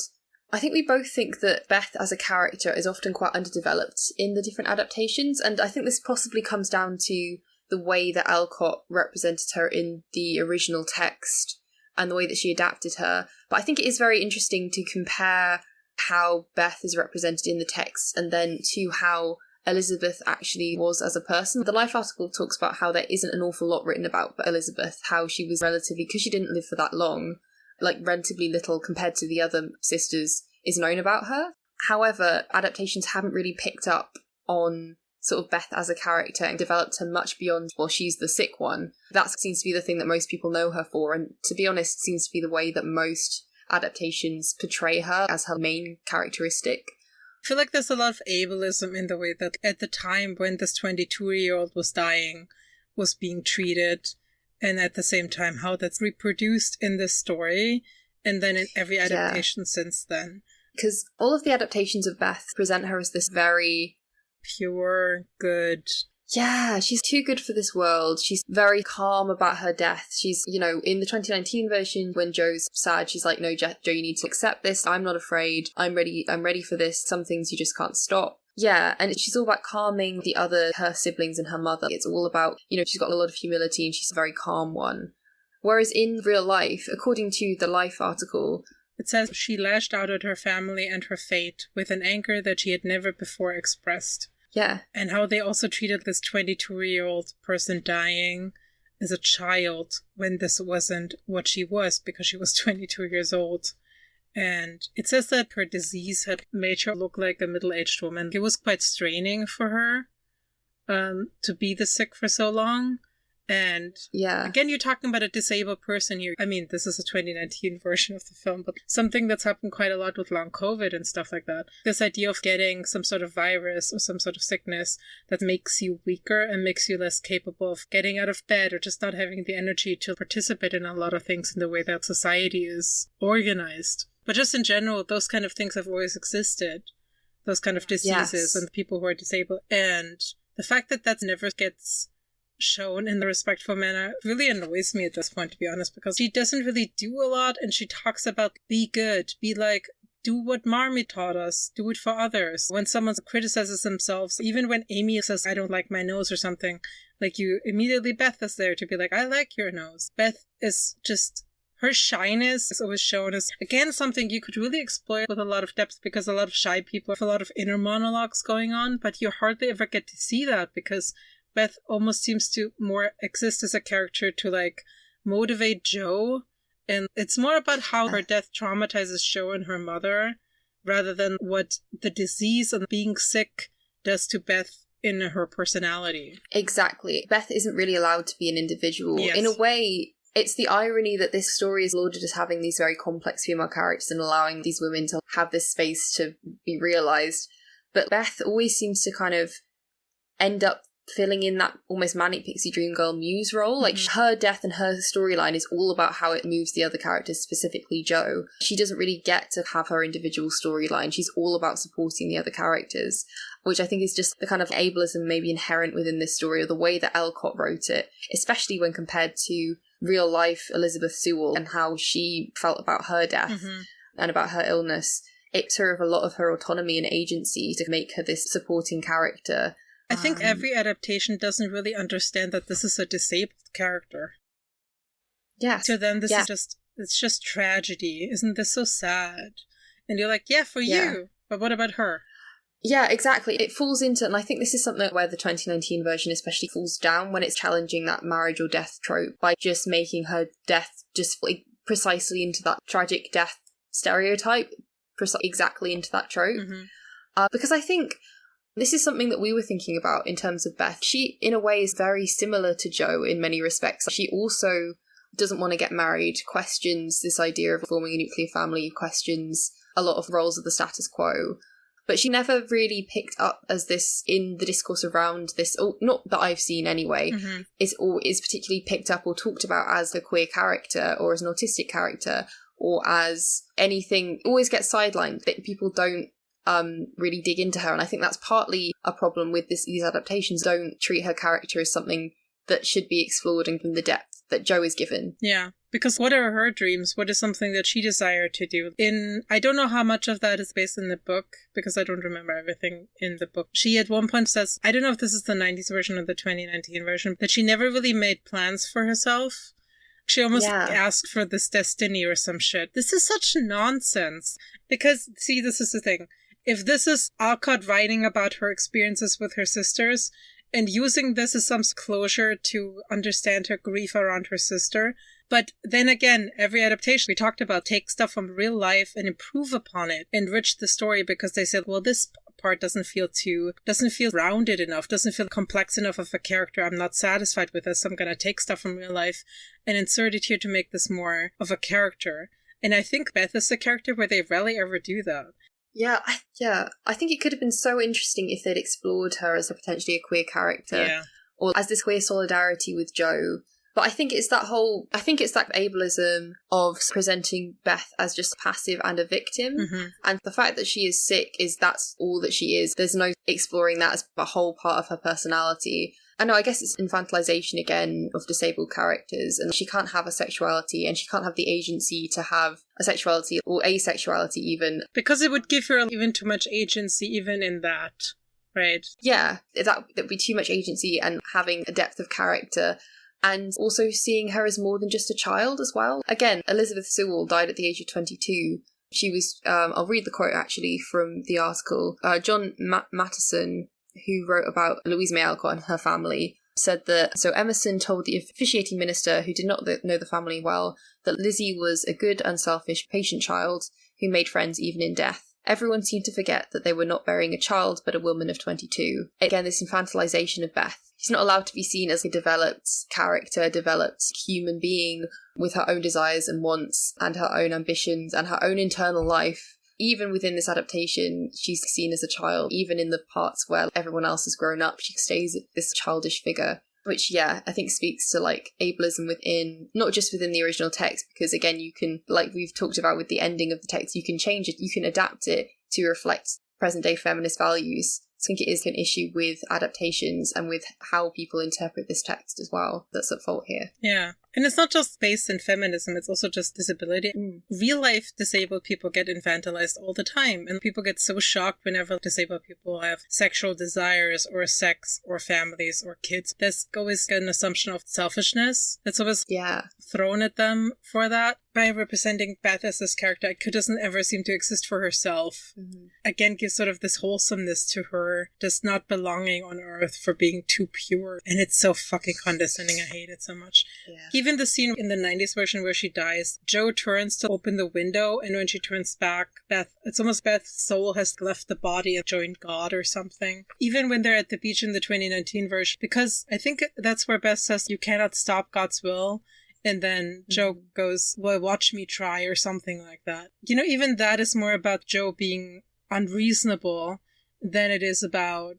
I think we both think that Beth as a character is often quite underdeveloped in the different adaptations, and I think this possibly comes down to the way that Alcott represented her in the original text and the way that she adapted her. But I think it is very interesting to compare how Beth is represented in the text and then to how Elizabeth actually was as a person. The Life article talks about how there isn't an awful lot written about Elizabeth, how she was relatively, because she didn't live for that long, like relatively little compared to the other sisters is known about her. However, adaptations haven't really picked up on sort of Beth as a character and developed her much beyond, well, she's the sick one. That seems to be the thing that most people know her for, and to be honest, seems to be the way that most adaptations portray her as her main characteristic. I feel like there's a lot of ableism in the way that at the time when this 22 year old was dying, was being treated, and at the same time how that's reproduced in this story, and then in every adaptation since then. Because all of the adaptations of Beth present her as this very Pure, good, Yeah, she's too good for this world. She's very calm about her death. She's, you know, in the 2019 version, when Jo's sad, she's like, "No, Jo, Joe, you need to accept this. I'm not afraid. I'm ready. I'm ready for this. Some things you just can't stop." Yeah, and she's all about calming the other, her siblings and her mother. It's all about, you know, she's got a lot of humility and she's a very calm one. Whereas in real life, according to the Life article, It says she lashed out at her family and her fate with an anger that she had never before expressed. yeah, And how they also treated this 22 year old person dying as a child when this wasn't what she was because she was 22 years old. And it says that her disease had made her look like a middle aged woman. It was quite straining for her um, to be the sick for so long. And yeah, Again, you're talking about a disabled person here. I mean, this is a 2019 version of the film, but something that's happened quite a lot with long COVID and stuff like that. This idea of getting some sort of virus or some sort of sickness that makes you weaker and makes you less capable of getting out of bed or just not having the energy to participate in a lot of things in the way that society is organized. But just in general, those kind of things have always existed. Those kind of diseases Yes. and people who are disabled. And the fact that that never gets shown in the respectful manner really annoys me at this point to be honest because she doesn't really do a lot and she talks about be good be like do what Marmee taught us, do it for others. When someone criticizes themselves, even when Amy says, I don't like my nose or something, like you immediately, Beth is there to be like, I like your nose. Beth is just her shyness is always shown as again something you could really exploit with a lot of depth because a lot of shy people have a lot of inner monologues going on, but you hardly ever get to see that because Beth almost seems to more exist as a character to like motivate Jo. And it's more about how her uh. death traumatizes Jo and her mother rather than what the disease and being sick does to Beth in her personality. Exactly. Beth isn't really allowed to be an individual. Yes. In a way, it's the irony that this story is lauded as having these very complex female characters and allowing these women to have this space to be realized. But Beth always seems to kind of end up filling in that almost manic pixie dream girl muse role. Like Mhm. her death and her storyline is all about how it moves the other characters, specifically Jo. She doesn't really get to have her individual storyline. She's all about supporting the other characters, which I think is just the kind of ableism maybe inherent within this story or the way that Alcott wrote it, especially when compared to real life Elizabeth Sewell and how she felt about her death Mhm. and about her illness. It her of a lot of her autonomy and agency to make her this supporting character. I think Um, every adaptation doesn't really understand that this is a disabled character. Yeah. To them, this Yeah. is just it's just tragedy. Isn't this so sad? And you're like, yeah, for Yeah. you. But what about her? Yeah, exactly. It falls into, and I think this is something where the 2019 version especially falls down when it's challenging that marriage or death trope by just making her death just like precisely into that tragic death stereotype, preci- exactly into that trope. hmm Uh, because I think this is something that we were thinking about in terms of Beth. She, in a way, is very similar to Jo in many respects. She also doesn't want to get married, questions this idea of forming a nuclear family, questions a lot of roles of the status quo. But she never really picked up as this in the discourse around this, or not that I've seen anyway, hmm is or is particularly picked up or talked about as a queer character or as an autistic character or as anything always gets sidelined that people don't um really dig into her. And i think that's partly a problem with this these adaptations. Don't treat her character as something that should be explored and from the depth that Jo is given. Yeah. Because what are her dreams? What is something that she desired to do? In I don't know how much of that is based in the book because I don't remember everything in the book. She at one point says, I don't know if this is the 90s version or the 2019 version, that she never really made plans for herself. She almost Yeah. asked for this destiny or some shit. This is such nonsense. Because, see, this is the thing. If this is Alcott writing about her experiences with her sisters and using this as some closure to understand her grief around her sister, but then again, every adaptation we talked about take stuff from real life and improve upon it, enrich the story because they said, well, this part doesn't feel too, doesn't feel rounded enough, doesn't feel complex enough of a character. I'm not satisfied with this. I'm going to take stuff from real life and insert it here to make this more of a character. And I think Beth is a character where they rarely ever do that. Yeah I, yeah i think it could have been so interesting if they'd explored her as a potentially a queer character Yeah. or as this queer solidarity with Jo. But I think it's that whole, I think it's that ableism of presenting Beth as just passive and a victim. hmm And the fact that she is sick is that's all that she is. There's no exploring that as a whole part of her personality. I know, I guess it's infantilization again of disabled characters, and she can't have a sexuality and she can't have the agency to have a sexuality or asexuality even. Because it would give her even too much agency, even in that, right? Yeah, that that would be too much agency and having a depth of character. And also seeing her as more than just a child as well. Again, Elizabeth Sewell died at the age of 22. She was, um, I'll read the quote actually from the article. Uh, John Ma- Matteson, who wrote about Louise May Alcott and her family, said that so Emerson told the officiating minister, who did not th- know the family well, that Lizzie was a good, unselfish, patient child who made friends even in death. Everyone seemed to forget that they were not burying a child but a woman of 22. Again, this infantilization of Beth. She's not allowed to be seen as a developed character, developed human being with her own desires and wants and her own ambitions and her own internal life. Even within this adaptation, she's seen as a child. Even in the parts where everyone else has grown up, she stays this childish figure. Which, yeah, I think speaks to like ableism within, not just within the original text, because again, you can, like we've talked about with the ending of the text, you can change it, you can adapt it to reflect present day feminist values. I think it is an issue with adaptations and with how people interpret this text as well that's at fault here. Yeah. And it's not just based in feminism, it's also just disability. Mm. Real life disabled people get infantilized all the time, and people get so shocked whenever disabled people have sexual desires or sex or families or kids. There's always an assumption of selfishness that's always Yeah. thrown at them for that. By representing Beth as this character, it doesn't ever seem to exist for herself. Mhm. Again, gives sort of this wholesomeness to her, just not belonging on Earth for being too pure. And it's so fucking condescending. I hate it so much. Yeah. Even the scene in the 90s version where she dies, Jo turns to open the window, and when she turns back, Beth, it's almost Beth's soul has left the body and joined God or something. Even when they're at the beach in the 2019 version, because I think that's where Beth says, You cannot stop God's will. And then Jo goes, Well, watch me try, or something like that. You know, even that is more about Jo being unreasonable than it is about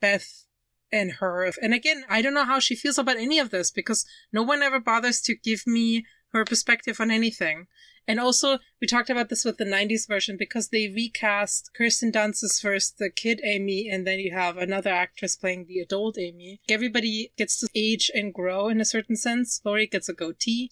Beth and her. And again, I don't know how she feels about any of this because no one ever bothers to give me her perspective on anything. And also, we talked about this with the 90s version because they recast Kirsten Dunst as first the kid Amy, and then you have another actress playing the adult Amy. Everybody gets to age and grow in a certain sense. Laurie gets a goatee.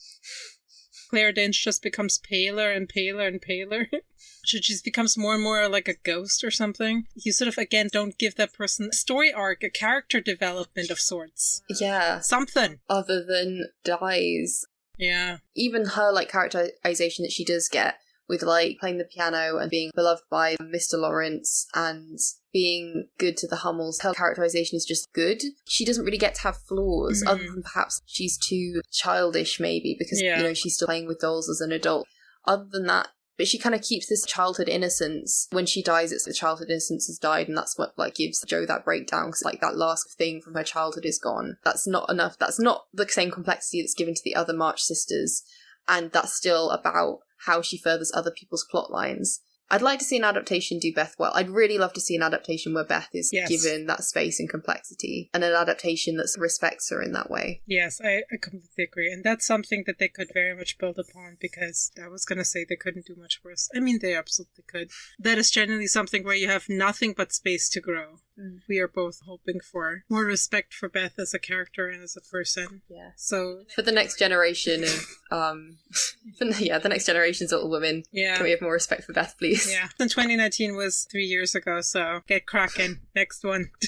Claire Danes just becomes paler and paler and paler. she becomes more and more like a ghost or something. You sort of, again, don't give that person a story arc, a character development of sorts. Yeah. Something. Other than dies. Yeah. Even her like characterization that she does get with like playing the piano and being beloved by Mr. Lawrence and being good to the Hummels. Her characterization is just good. She doesn't really get to have flaws, Mhm. other than perhaps she's too childish, maybe, because Yeah. you know she's still playing with dolls as an adult. Other than that, but she kind of keeps this childhood innocence. When she dies, it's the childhood innocence has died, and that's what like gives Jo that breakdown. Because like that last thing from her childhood is gone. That's not enough. That's not the same complexity that's given to the other March sisters, and that's still about how she furthers other people's plot lines. I'd like to see an adaptation do Beth well. I'd really love to see an adaptation where Beth is Yes. given that space and complexity, and an adaptation that respects her in that way. Yes, I, I completely agree. And that's something that they could very much build upon because I was going to say they couldn't do much worse. I mean, they absolutely could. That is generally something where you have nothing but space to grow. Mm. We are both hoping for more respect for Beth as a character and as a person. Yeah. So, For the next generation of, um, for, yeah, the next generation's little women. yeah. Can we have more respect for Beth, please? Yeah. And 2019 was three years ago, so get cracking. Next one.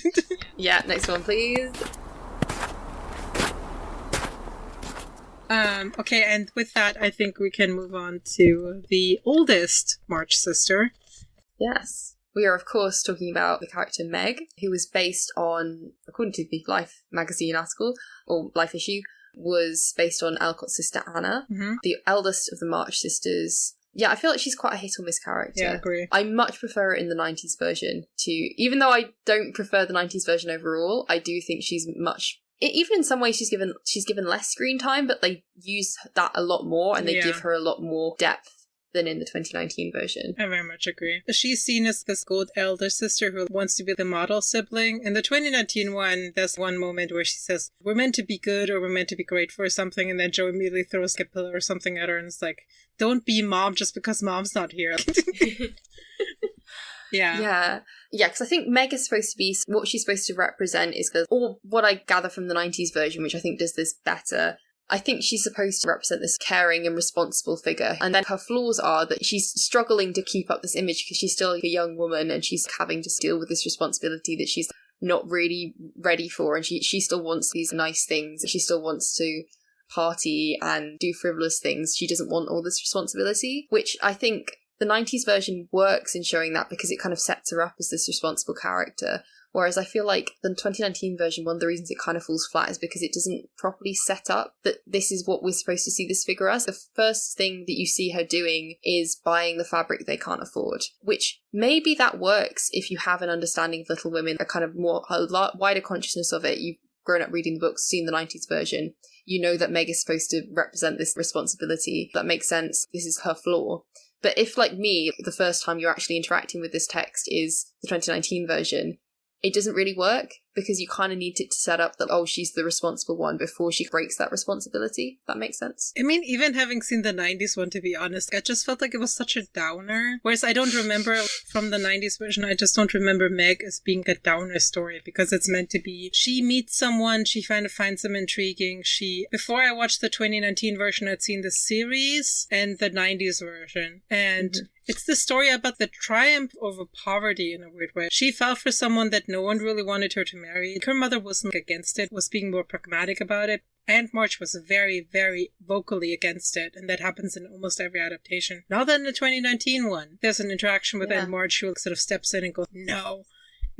Yeah, next one, please. um, okay, and with that, I think we can move on to the oldest March sister. Yes. We are, of course, talking about the character Meg, who was based on, according to the Life magazine article, or Life issue, was based on Alcott's sister Anna, hmm the eldest of the March sisters. Yeah, I feel like she's quite a hit or miss character. Yeah, I agree. I much prefer it in the 90s version to, even though I don't prefer the 90s version overall, I do think she's much. Even in some ways, she's given she's given less screen time, but they use that a lot more, and they Yeah. give her a lot more depth than in the 2019 version. I very much agree. She's seen as this good elder sister who wants to be the model sibling. In the 2019 one, there's one moment where she says, We're meant to be good or we're meant to be great for something. And then Jo immediately throws a pillow or something at her and it's like, Don't be mom just because mom's not here. yeah. Yeah. Yeah, because I think Meg is supposed to be what she's supposed to represent is the, or what I gather from the 90s version, which I think does this better. I think she's supposed to represent this caring and responsible figure. And then her flaws are that she's struggling to keep up this image because she's still a young woman and she's having to deal with this responsibility that she's not really ready for. And she, she still wants these nice things. She still wants to party and do frivolous things. She doesn't want all this responsibility, which I think the 90s version works in showing that because it kind of sets her up as this responsible character. Whereas I feel like the 2019 version, one of the reasons it kind of falls flat is because it doesn't properly set up that this is what we're supposed to see this figure as. The first thing that you see her doing is buying the fabric they can't afford, which maybe that works if you have an understanding of Little Women, a kind of more, a lot wider consciousness of it. You've grown up reading the books, seen the 90s version. You know that Meg is supposed to represent this responsibility. That makes sense. This is her flaw. But if, like me, the first time you're actually interacting with this text is the 2019 version, it doesn't really work because you kind of need it to set up that oh she's the responsible one before she breaks that responsibility. That makes sense. I mean, even having seen the '90s one, to be honest, I just felt like it was such a downer. Whereas I don't remember from the '90s version, I just don't remember Meg as being a downer story because it's meant to be. She meets someone, she kind of finds them intriguing. She before I watched the 2019 version, I'd seen the series and the '90s version, and. Mm-hmm it's the story about the triumph over poverty in a weird way. She fell for someone that no one really wanted her to marry. Her mother wasn't against it, was being more pragmatic about it. Aunt March was very, very vocally against it, and that happens in almost every adaptation. Not that in the 2019 one. There's an interaction with yeah. Aunt March who sort of steps in and goes, No,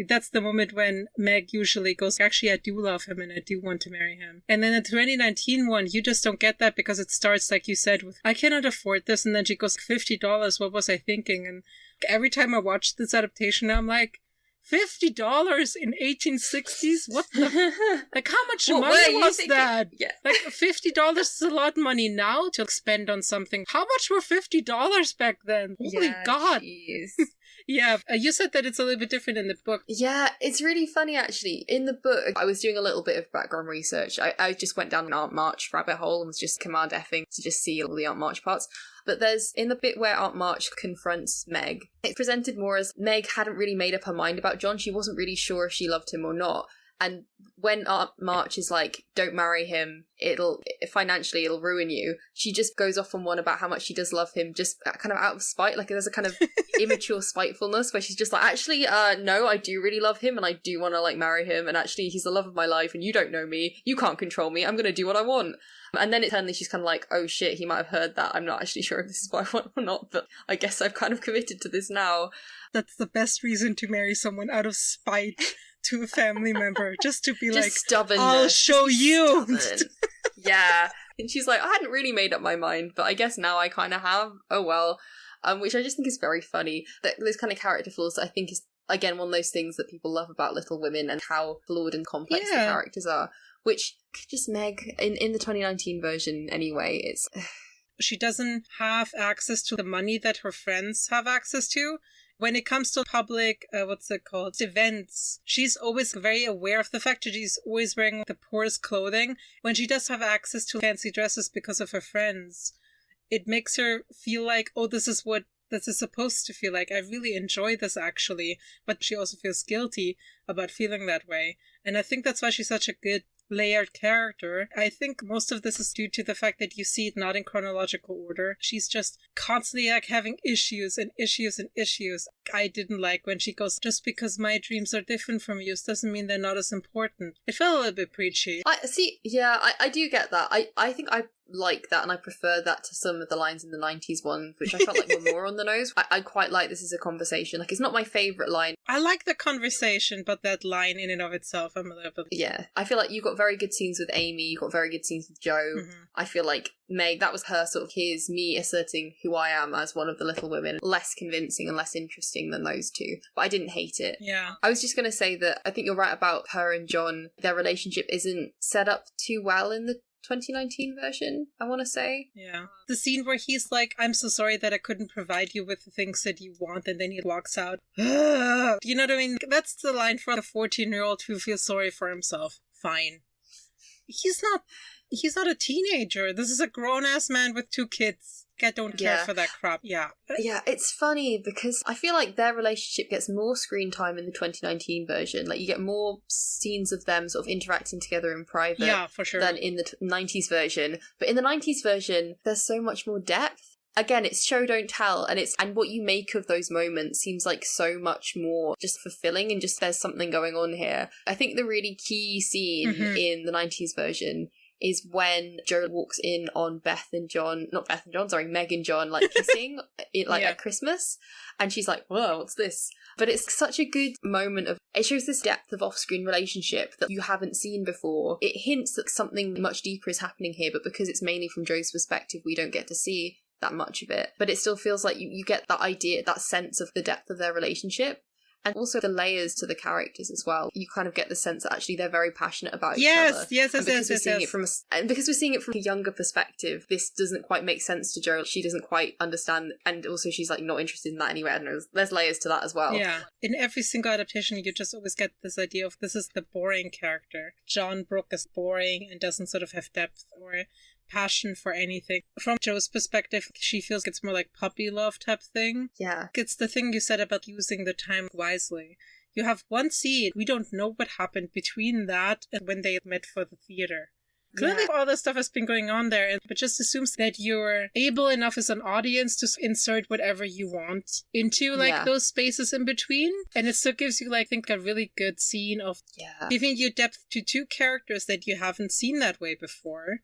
that's the moment when Meg usually goes, actually, I do love him and I do want to marry him. And then the 2019 one, you just don't get that because it starts, like you said, with, I cannot afford this. And then she goes, $50. What was I thinking? And every time I watch this adaptation, I'm like, Fifty dollars in eighteen sixties? What the? like, how much well, money was that? Yeah. Like, fifty dollars is a lot of money now to spend on something. How much were fifty dollars back then? Holy yeah, God! Yeah, uh, you said that it's a little bit different in the book. Yeah, it's really funny actually. In the book, I was doing a little bit of background research. I, I just went down an Aunt March rabbit hole and was just command effing to just see all the Aunt March parts. But there's in the bit where Aunt March confronts Meg, it's presented more as Meg hadn't really made up her mind about John. She wasn't really sure if she loved him or not. And when March is like, "Don't marry him. It'll financially it'll ruin you," she just goes off on one about how much she does love him, just uh, kind of out of spite. Like there's a kind of immature spitefulness where she's just like, "Actually, uh, no, I do really love him, and I do want to like marry him, and actually, he's the love of my life, and you don't know me. You can't control me. I'm gonna do what I want." And then it suddenly she's kind of like, "Oh shit, he might have heard that. I'm not actually sure if this is what I want or not, but I guess I've kind of committed to this now." That's the best reason to marry someone out of spite to a family member just to be just like stubbornness. I'll show you. yeah. And she's like, I hadn't really made up my mind, but I guess now I kind of have. Oh well. Um, which I just think is very funny. That those kind of character flaws I think is again one of those things that people love about Little Women and how flawed and complex yeah. the characters are. Which just Meg in in the 2019 version anyway. It's she doesn't have access to the money that her friends have access to when it comes to public, uh, what's it called, events, she's always very aware of the fact that she's always wearing the poorest clothing. When she does have access to fancy dresses because of her friends, it makes her feel like, oh, this is what this is supposed to feel like. I really enjoy this actually, but she also feels guilty about feeling that way. And I think that's why she's such a good layered character. I think most of this is due to the fact that you see it not in chronological order. She's just constantly like having issues and issues and issues. I didn't like when she goes, just because my dreams are different from yours doesn't mean they're not as important. It felt a little bit preachy. I see, yeah, I, I do get that. I, I think I like that and I prefer that to some of the lines in the 90s one, which I felt like were more on the nose. I, I quite like this as a conversation. Like, it's not my favourite line. I like the conversation, but that line in and of itself, I'm a little bit. Yeah. I feel like you got very good scenes with Amy, you got very good scenes with Jo. Mm-hmm. I feel like Meg, that was her sort of, here's me asserting who I am as one of the little women, less convincing and less interesting than those two. But I didn't hate it. Yeah. I was just going to say that I think you're right about her and John. Their relationship isn't set up too well in the 2019 version, I want to say. Yeah. The scene where he's like, I'm so sorry that I couldn't provide you with the things that you want, and then he walks out. you know what I mean? That's the line for a 14 year old who feels sorry for himself. Fine. He's not. He's not a teenager. This is a grown ass man with two kids. I don't care yeah. for that crap. Yeah. Yeah, it's funny because I feel like their relationship gets more screen time in the 2019 version. Like you get more scenes of them sort of interacting together in private yeah, for sure. than in the t- 90s version. But in the 90s version, there's so much more depth. Again, it's show don't tell and it's and what you make of those moments seems like so much more just fulfilling and just there's something going on here. I think the really key scene mm-hmm. in the 90s version is when Jo walks in on Beth and John, not Beth and John, sorry, Meg and John, like kissing it, like yeah. at Christmas. And she's like, whoa, what's this? But it's such a good moment of, it shows this depth of off screen relationship that you haven't seen before. It hints that something much deeper is happening here, but because it's mainly from Jo's perspective, we don't get to see that much of it. But it still feels like you, you get that idea, that sense of the depth of their relationship. And also the layers to the characters as well. You kind of get the sense that actually they're very passionate about yes, each other. Yes, and yes, because yes, we're yes, seeing yes. it from a, and because we're seeing it from a younger perspective, this doesn't quite make sense to Jo. She doesn't quite understand, and also she's like not interested in that anyway. I. There's, there's layers to that as well. Yeah. In every single adaptation, you just always get this idea of this is the boring character. John Brooke is boring and doesn't sort of have depth or passion for anything. From Jo's perspective, she feels it's more like puppy love type thing. Yeah. It's the thing you said about using the time wisely. You have one scene, we don't know what happened between that and when they met for the theater. Clearly, Yeah. all this stuff has been going on there, and but just assumes that you're able enough as an audience to insert whatever you want into like Yeah. those spaces in between, and it still gives you like I think a really good scene of Yeah. giving you depth to two characters that you haven't seen that way before,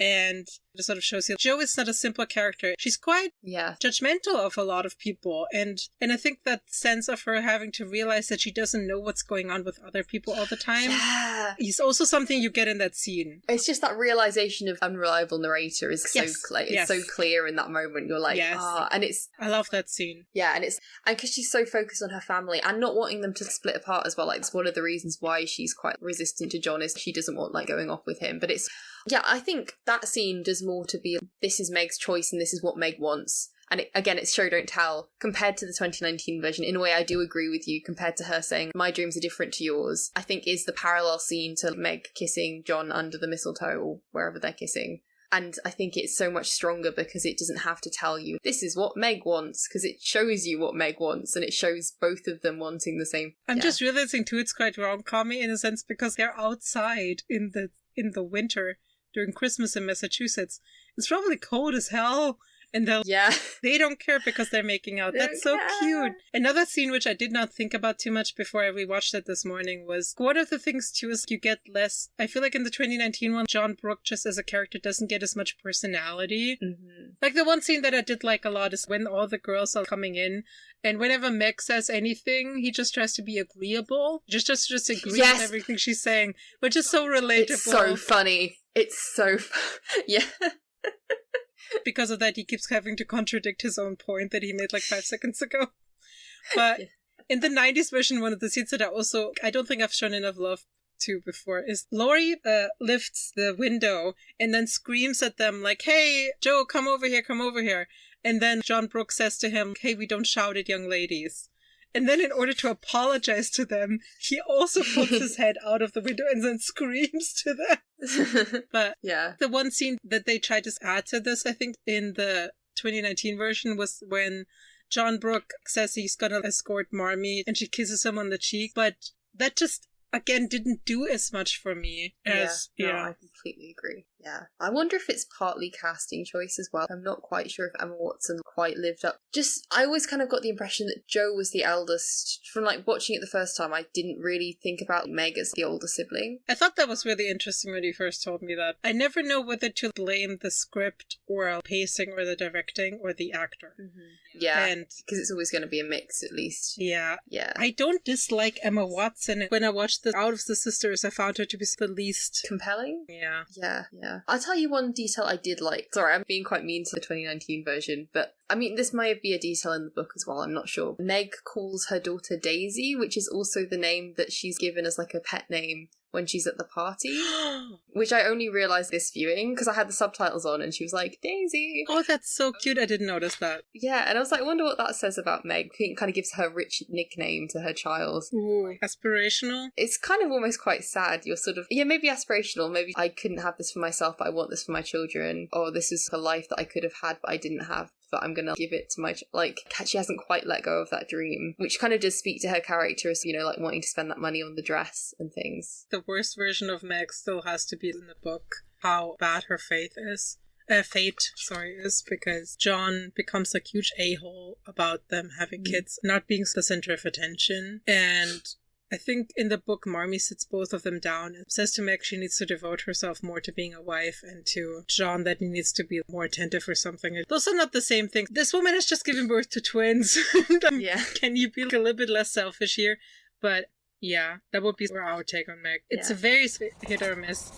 and it sort of shows you Jo is not a simple character. She's quite Yeah. judgmental of a lot of people and and i think that sense of her having to realize that she doesn't know what's going on with other people all the time Yeah. is also something you get in that scene It's just that realization of unreliable narrator is so Yes, clear. It's yes. so clear in that moment. You're like, Yes. ah, and it's i love that scene yeah, and it's and because she's so focused on her family and not wanting them to split apart as well. Like it's one of the reasons why she's quite resistant to John is she doesn't want like going off with him. But it's yeah, I think that scene does more to be this is Meg's choice and this is what Meg wants. And it, again, it's show don't tell compared to the 2019 version. In a way, I do agree with you. Compared to her saying my dreams are different to yours, I think is the parallel scene to Meg kissing John under the mistletoe or wherever they're kissing. And I think it's so much stronger because it doesn't have to tell you this is what Meg wants because it shows you what Meg wants and it shows both of them wanting the same. i'm Yeah. just realizing too it's quite wrong comedy in a sense because they're outside in the in the winter during christmas in massachusetts it's probably cold as hell and they'll yeah, They don't care because they're making out. That's so cute. Another scene which I did not think about too much before I rewatched it this morning was one of the things too is you get less. I feel like in the 2019 one, John Brooke just as a character doesn't get as much personality. hmm Like the one scene that I did like a lot is when all the girls are coming in, and whenever Meg says anything, he just tries to be agreeable, just just just agree Yes. with everything she's saying, which is so relatable. it's so funny. It's so yeah. because of that, he keeps having to contradict his own point that he made like five seconds ago. But Yeah. in the 90s version, one of the scenes that I also, I don't think I've shown enough love to before is Laurie uh, lifts the window and then screams at them like, hey, Jo, come over here, come over here. And then John Brooks says to him, hey, we don't shout at young ladies. And then, in order to apologize to them, he also puts his head out of the window and then screams to them. But yeah. the one scene that they tried to add to this, I think, in the 2019 version was when John Brooke says he's gonna escort Marmee and she kisses him on the cheek, but that just again didn't do as much for me as yeah, yeah. no, I completely agree. Yeah. I wonder if it's partly casting choice as well. I'm not quite sure if Emma Watson quite lived up. Just, I always kind of got the impression that Jo was the eldest. From like watching it the first time, I didn't really think about Meg as the older sibling. I thought that was really interesting when you first told me that. I never know whether to blame the script or pacing or the directing or the actor. Mm-hmm. Yeah. And Because it's always going to be a mix, at least. yeah, Yeah. I don't dislike Emma Watson. When I watched the Out of the Sisters, I found her to be the least. Compelling? Yeah. Yeah, yeah. I'll tell you one detail I did like. Sorry, I'm being quite mean to the 2019 version, but I mean, this might be a detail in the book as well, I'm not sure. Meg calls her daughter Daisy, which is also the name that she's given as like a pet name when she's at the party, which I only realised this viewing because I had the subtitles on and she was like, Daisy. Oh, that's so cute. I didn't notice that. Yeah, and I was like, I wonder what that says about Meg. I think it kind of gives her rich nickname to her child. Ooh. Aspirational? It's kind of almost quite sad. You're sort of, yeah, maybe aspirational. Maybe I couldn't have this for myself, but I want this for my children. Or this is a life that I could have had, but I didn't have. But I'm gonna give it to my ch-. like. She hasn't quite let go of that dream, which kind of does speak to her character as you know, like wanting to spend that money on the dress and things. The worst version of Meg still has to be in the book. How bad her faith is. Uh, fate, sorry, is because John becomes a huge a hole about them having Mm. kids, not being the center of attention. And I think in the book, Marmee sits both of them down and says to Meg she needs to devote herself more to being a wife, and to John that he needs to be more attentive or something. Those are not the same thing. This woman has just given birth to twins. Um, Yeah. Can you be a little bit less selfish here? But yeah, that would be our take on Meg. It's Yeah. a very hit or miss.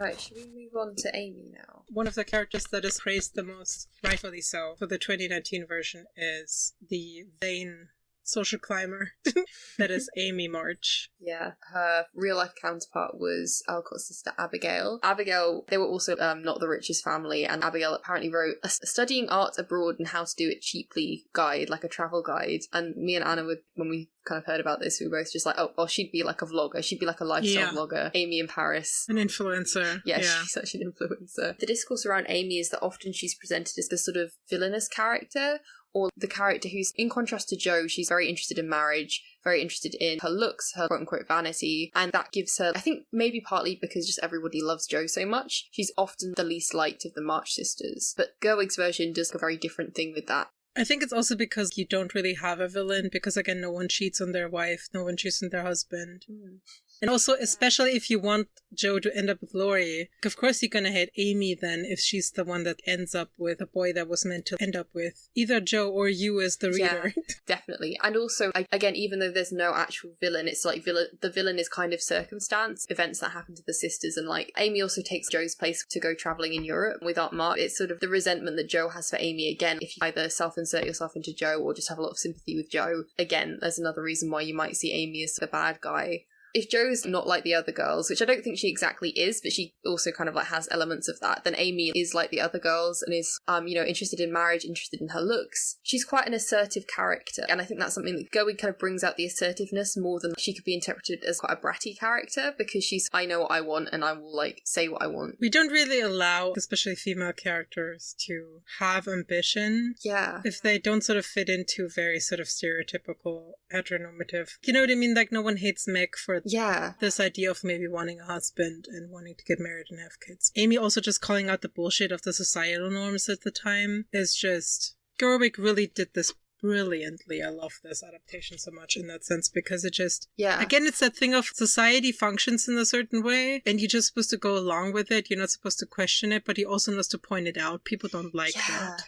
Right, should we move on to Amy now? One of the characters that is praised the most, rightfully so, for the 2019 version is the vain social climber that is Amy March. Yeah, her real life counterpart was Alcott's sister Abigail. Abigail, they were also um, not the richest family, and Abigail apparently wrote a studying art abroad and how to do it cheaply guide, like a travel guide. And me and Anna would, when we kind of heard about this, we were both just like, oh, well, she'd be like a vlogger. She'd be like a lifestyle Yeah. vlogger. Amy in Paris. An influencer. Yeah, she's such an influencer. The discourse around Amy is that often she's presented as the sort of villainous character, or the character who's, in contrast to Jo, she's very interested in marriage, very interested in her looks, her quote unquote vanity, and that gives her, I think maybe partly because just everybody loves Jo so much, she's often the least liked of the March sisters. But Gerwig's version does a very different thing with that. I think it's also because you don't really have a villain, because again, no one cheats on their wife, no one cheats on their husband. Hmm. And also, especially if you want Jo to end up with Laurie, of course you're gonna hate Amy then if she's the one that ends up with a boy that was meant to end up with either Jo or you as the reader. Yeah. Definitely. And also, I- again, even though there's no actual villain, it's like villain, the villain is kind of circumstance, events that happen to the sisters. And like, Amy also takes Jo's place to go traveling in Europe with Aunt March. It's sort of the resentment that Jo has for Amy. Again, if you either self insert yourself into Jo or just have a lot of sympathy with Jo, again, there's another reason why you might see Amy as the bad guy. If Jo's not like the other girls, which I don't think she exactly is, but she also kind of like has elements of that, then Amy is like the other girls and is, um, you know, interested in marriage, interested in her looks. She's quite an assertive character, and I think that's something that Gerwig kind of brings out the assertiveness more than she could be interpreted as quite a bratty character because she's, I know what I want and I will like say what I want. We don't really allow, especially female characters, to have ambition Yeah. if they don't sort of fit into very sort of stereotypical heteronormative. You know what I mean? Like no one hates Meg for Yeah. this idea of maybe wanting a husband and wanting to get married and have kids. Amy also just calling out the bullshit of the societal norms at the time is just Gerwig really did this brilliantly. I love this adaptation so much in that sense because it just Yeah. again it's that thing of society functions in a certain way and you're just supposed to go along with it. You're not supposed to question it, but he also knows to point it out. People don't like yeah. that.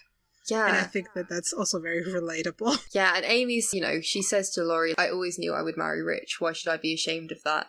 Yeah. And I think that that's also very relatable. Yeah, and Amy's, you know, she says to Laurie, I always knew I would marry rich. Why should I be ashamed of that?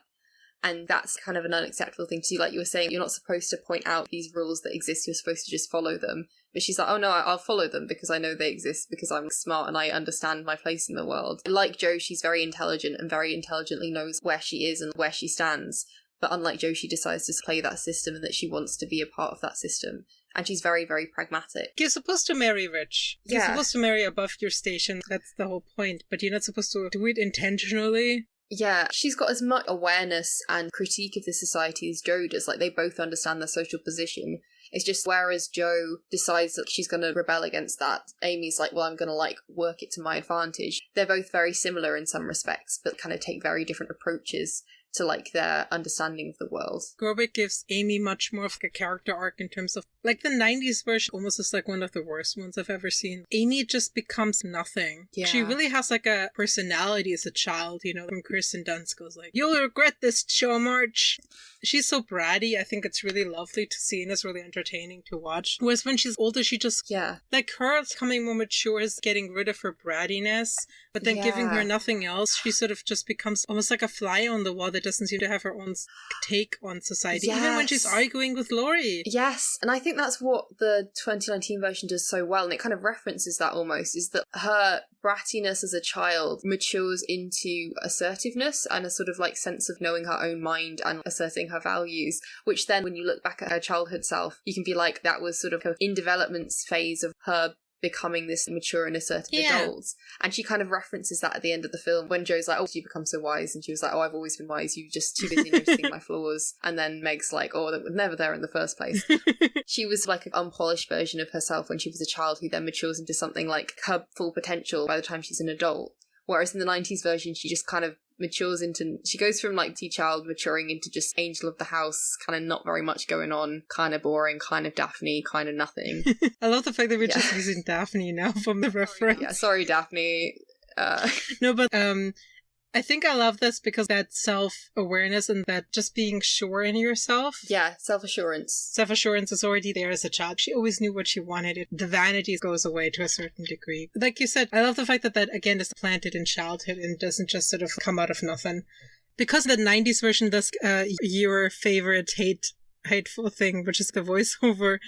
And that's kind of an unacceptable thing to do. Like you were saying, you're not supposed to point out these rules that exist, you're supposed to just follow them. But she's like, oh no, I'll follow them because I know they exist, because I'm smart and I understand my place in the world. Like Jo, she's very intelligent and very intelligently knows where she is and where she stands. But unlike Jo, she decides to play that system and that she wants to be a part of that system. And she's very, very pragmatic. You're supposed to marry rich. You're Yeah. supposed to marry above your station. That's the whole point. But you're not supposed to do it intentionally. Yeah, she's got as much awareness and critique of the society as Jo does. Like, they both understand their social position. It's just whereas Jo decides that she's going to rebel against that, Amy's like, well, I'm going to like work it to my advantage. They're both very similar in some respects, but kind of take very different approaches to like their understanding of the world. Gerwig gives Amy much more of a character arc in terms of like the 90s version almost is like one of the worst ones I've ever seen. Amy just becomes nothing. Yeah. She really has like a personality as a child, you know, when Kirsten Dunst goes like, You'll regret this show, March. She's so bratty. I think it's really lovely to see and it's really entertaining to watch. Whereas when she's older, she just Yeah. like her becoming more mature is getting rid of her brattiness, but then giving her nothing else, she sort of just becomes almost like a fly on the wall that doesn't seem to have her own take on society, even when she's arguing with Laurie. Yes, and I think that's what the 2019 version does so well, and it kind of references that almost is that her brattiness as a child matures into assertiveness and a sort of like sense of knowing her own mind and asserting her values, which then when you look back at her childhood self, you can be like, that was sort of in development phase of her becoming this mature and assertive Yeah. adult. And she kind of references that at the end of the film when Jo's like, Oh, you become so wise. And she was like, Oh, I've always been wise. You just too busy noticing my flaws. And then Meg's like, Oh, that was never there in the first place. she was like an unpolished version of herself when she was a child who then matures into something like her full potential by the time she's an adult. Whereas in the 90s version, she just kind of matures into, she goes from like tea child maturing into just angel of the house, kind of not very much going on, kind of boring, kind of Daphne, kind of nothing. I love the fact that we're Yeah. just using Daphne now from the reference. yeah, sorry, Daphne. Uh, No, but um, I think I love this because that self awareness and that just being sure in yourself. yeah, self assurance. Self assurance is already there as a child. She always knew what she wanted. The vanity goes away to a certain degree. Like you said, I love the fact that that again is planted in childhood and doesn't just sort of come out of nothing. Because the '90s version does uh, your favorite hate hateful thing, which is the voiceover.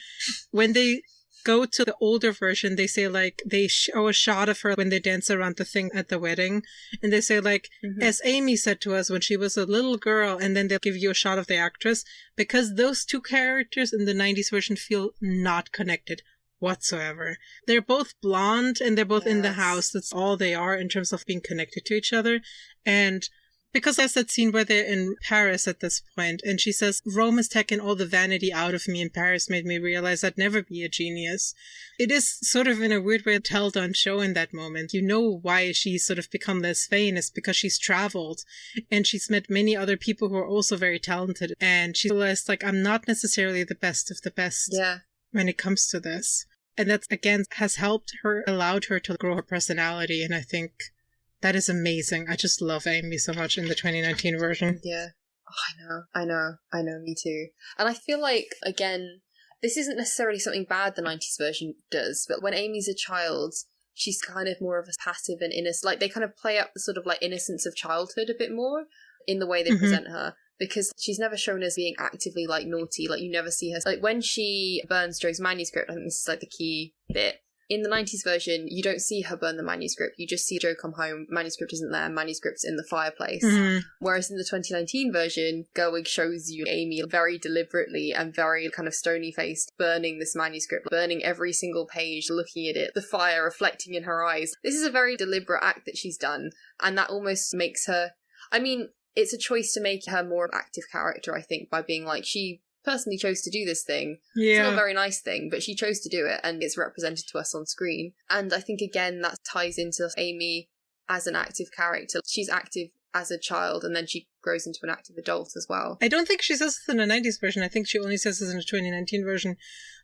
When they go to the older version, they say like they show a shot of her when they dance around the thing at the wedding, and they say like, Mhm. as Amy said to us when she was a little girl, and then they'll give you a shot of the actress because those two characters in the '90s version feel not connected whatsoever. They're both blonde and they're both in the house. That's all they are in terms of being connected to each other, and because there's that scene where they're in Paris at this point, and she says, Rome has taken all the vanity out of me, and Paris made me realize I'd never be a genius. It is sort of in a weird way a tell-done show in that moment. You know why she's sort of become less famous because she's traveled and she's met many other people who are also very talented, and she realized, like, I'm not necessarily the best of the best Yeah. when it comes to this. And that, again, has helped her, allowed her to grow her personality, and I think that is amazing. I just love Amy so much in the 2019 version. Yeah. Oh, I know. I know. I know. Me too. And I feel like, again, this isn't necessarily something bad the 90s version does, but when Amy's a child, she's kind of more of a passive and innocent. Like, they kind of play up the sort of like innocence of childhood a bit more in the way they Mhm. present her. Because she's never shown as being actively like naughty. Like you never see her like when she burns Jo's manuscript. I think this is like the key bit in the 90s version, you don't see her burn the manuscript. You just see Jo come home, manuscript isn't there, manuscript's in the fireplace. Mhm. Whereas in the 2019 version, Gerwig shows you Amy very deliberately and very kind of stony faced burning this manuscript, burning every single page, looking at it, the fire reflecting in her eyes. This is a very deliberate act that she's done, and that almost makes her. I mean, it's a choice to make her more of an active character, I think, by being like, she personally chose to do this thing. Yeah. It's not a very nice thing, but she chose to do it and it's represented to us on screen. And I think again that ties into Amy as an active character. She's active as a child and then she grows into an active adult as well. I don't think she says this in the 90s version. I think she only says this in the 2019 version.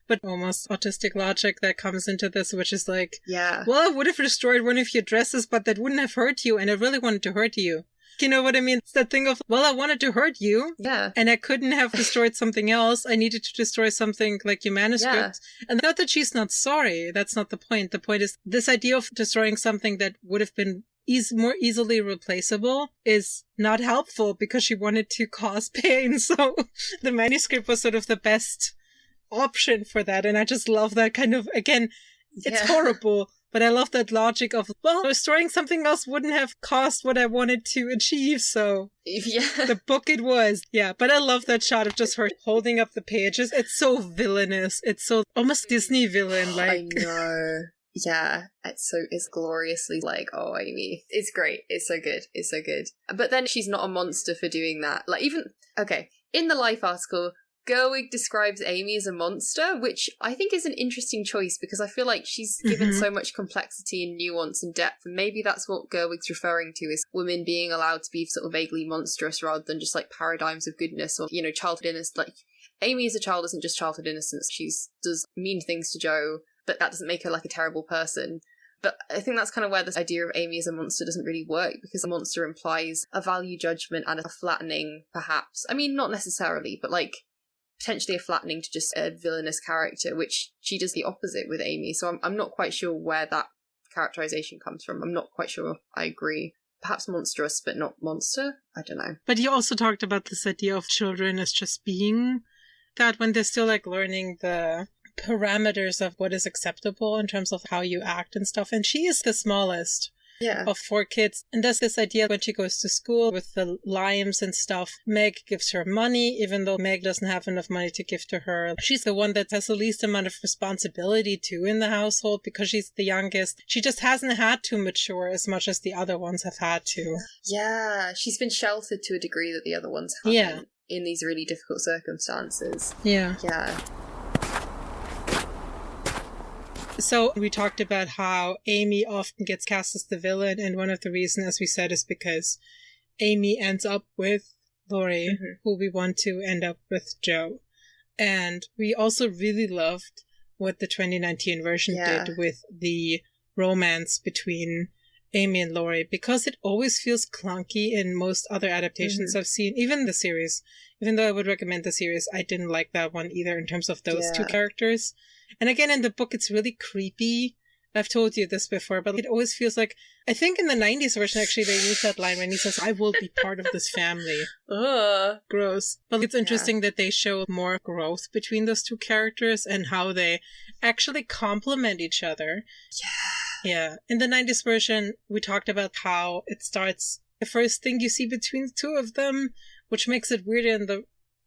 But almost autistic logic that comes into this, which is like, Yeah. well, I would have destroyed one of your dresses, but that wouldn't have hurt you, and I really wanted to hurt you. You know what I mean? It's that thing of, well, I wanted to hurt you, Yeah. and I couldn't have destroyed something else. I needed to destroy something like your manuscript. And not that she's not sorry. That's not the point. The point is this idea of destroying something that would have been eas- more easily replaceable is not helpful because she wanted to cause pain. So the manuscript was sort of the best option for that. And I just love that kind of, again, it's Yeah. horrible. But I love that logic of, well, destroying something else wouldn't have cost what I wanted to achieve, so Yeah. the book it was. Yeah, but I love that shot of just her holding up the pages. It's so villainous. It's so almost Disney villain like. I know. Yeah, it's so it's gloriously like, oh Amy. It's great. It's so good. It's so good. But then she's not a monster for doing that. Like even okay, in the life article, Gerwig describes Amy as a monster, which I think is an interesting choice because I feel like she's given Mhm. so much complexity and nuance and depth, and maybe that's what Gerwig's referring to is women being allowed to be sort of vaguely monstrous rather than just like paradigms of goodness or you know childhood innocence. Like Amy as a child isn't just childhood innocence; she does mean things to Jo, but that doesn't make her like a terrible person. But I think that's kind of where this idea of Amy as a monster doesn't really work because a monster implies a value judgment and a flattening, perhaps. I mean, not necessarily, but like potentially a flattening to just a villainous character, which she does the opposite with Amy. So I'm, I'm not quite sure where that characterization comes from. I'm not quite sure I agree. Perhaps monstrous, but not monster? I don't know. But you also talked about this idea of children as just being that when they're still like learning the parameters of what is acceptable in terms of how you act and stuff. And she is the smallest. Yeah. of four kids. And there's this idea when she goes to school with the limes and stuff. Meg gives her money, even though Meg doesn't have enough money to give to her. She's the one that has the least amount of responsibility too in the household because she's the youngest. She just hasn't had to mature as much as the other ones have had to. Yeah, she's been sheltered to a degree that the other ones haven't. Yeah. In these really difficult circumstances. Yeah. Yeah. So we talked about how Amy often gets cast as the villain, and one of the reasons, as we said, is because Amy ends up with Laurie, Mhm. who we want to end up with Jo. And we also really loved what the 2019 version Yeah. did with the romance between Amy and Laurie because it always feels clunky in most other adaptations I've seen, even the series. Even though I would recommend the series, I didn't like that one either in terms of those two characters. And again, in the book, it's really creepy I've told you this before, but it always feels like I think in the '90s version actually they use that line when he says, "I will be part of this family." Ugh. Gross. But it's interesting that they show more growth between those two characters and how they actually complement each other. Yeah. Yeah. In the 90s version, we talked about how it starts the first thing you see between the two of them, which makes it weird in the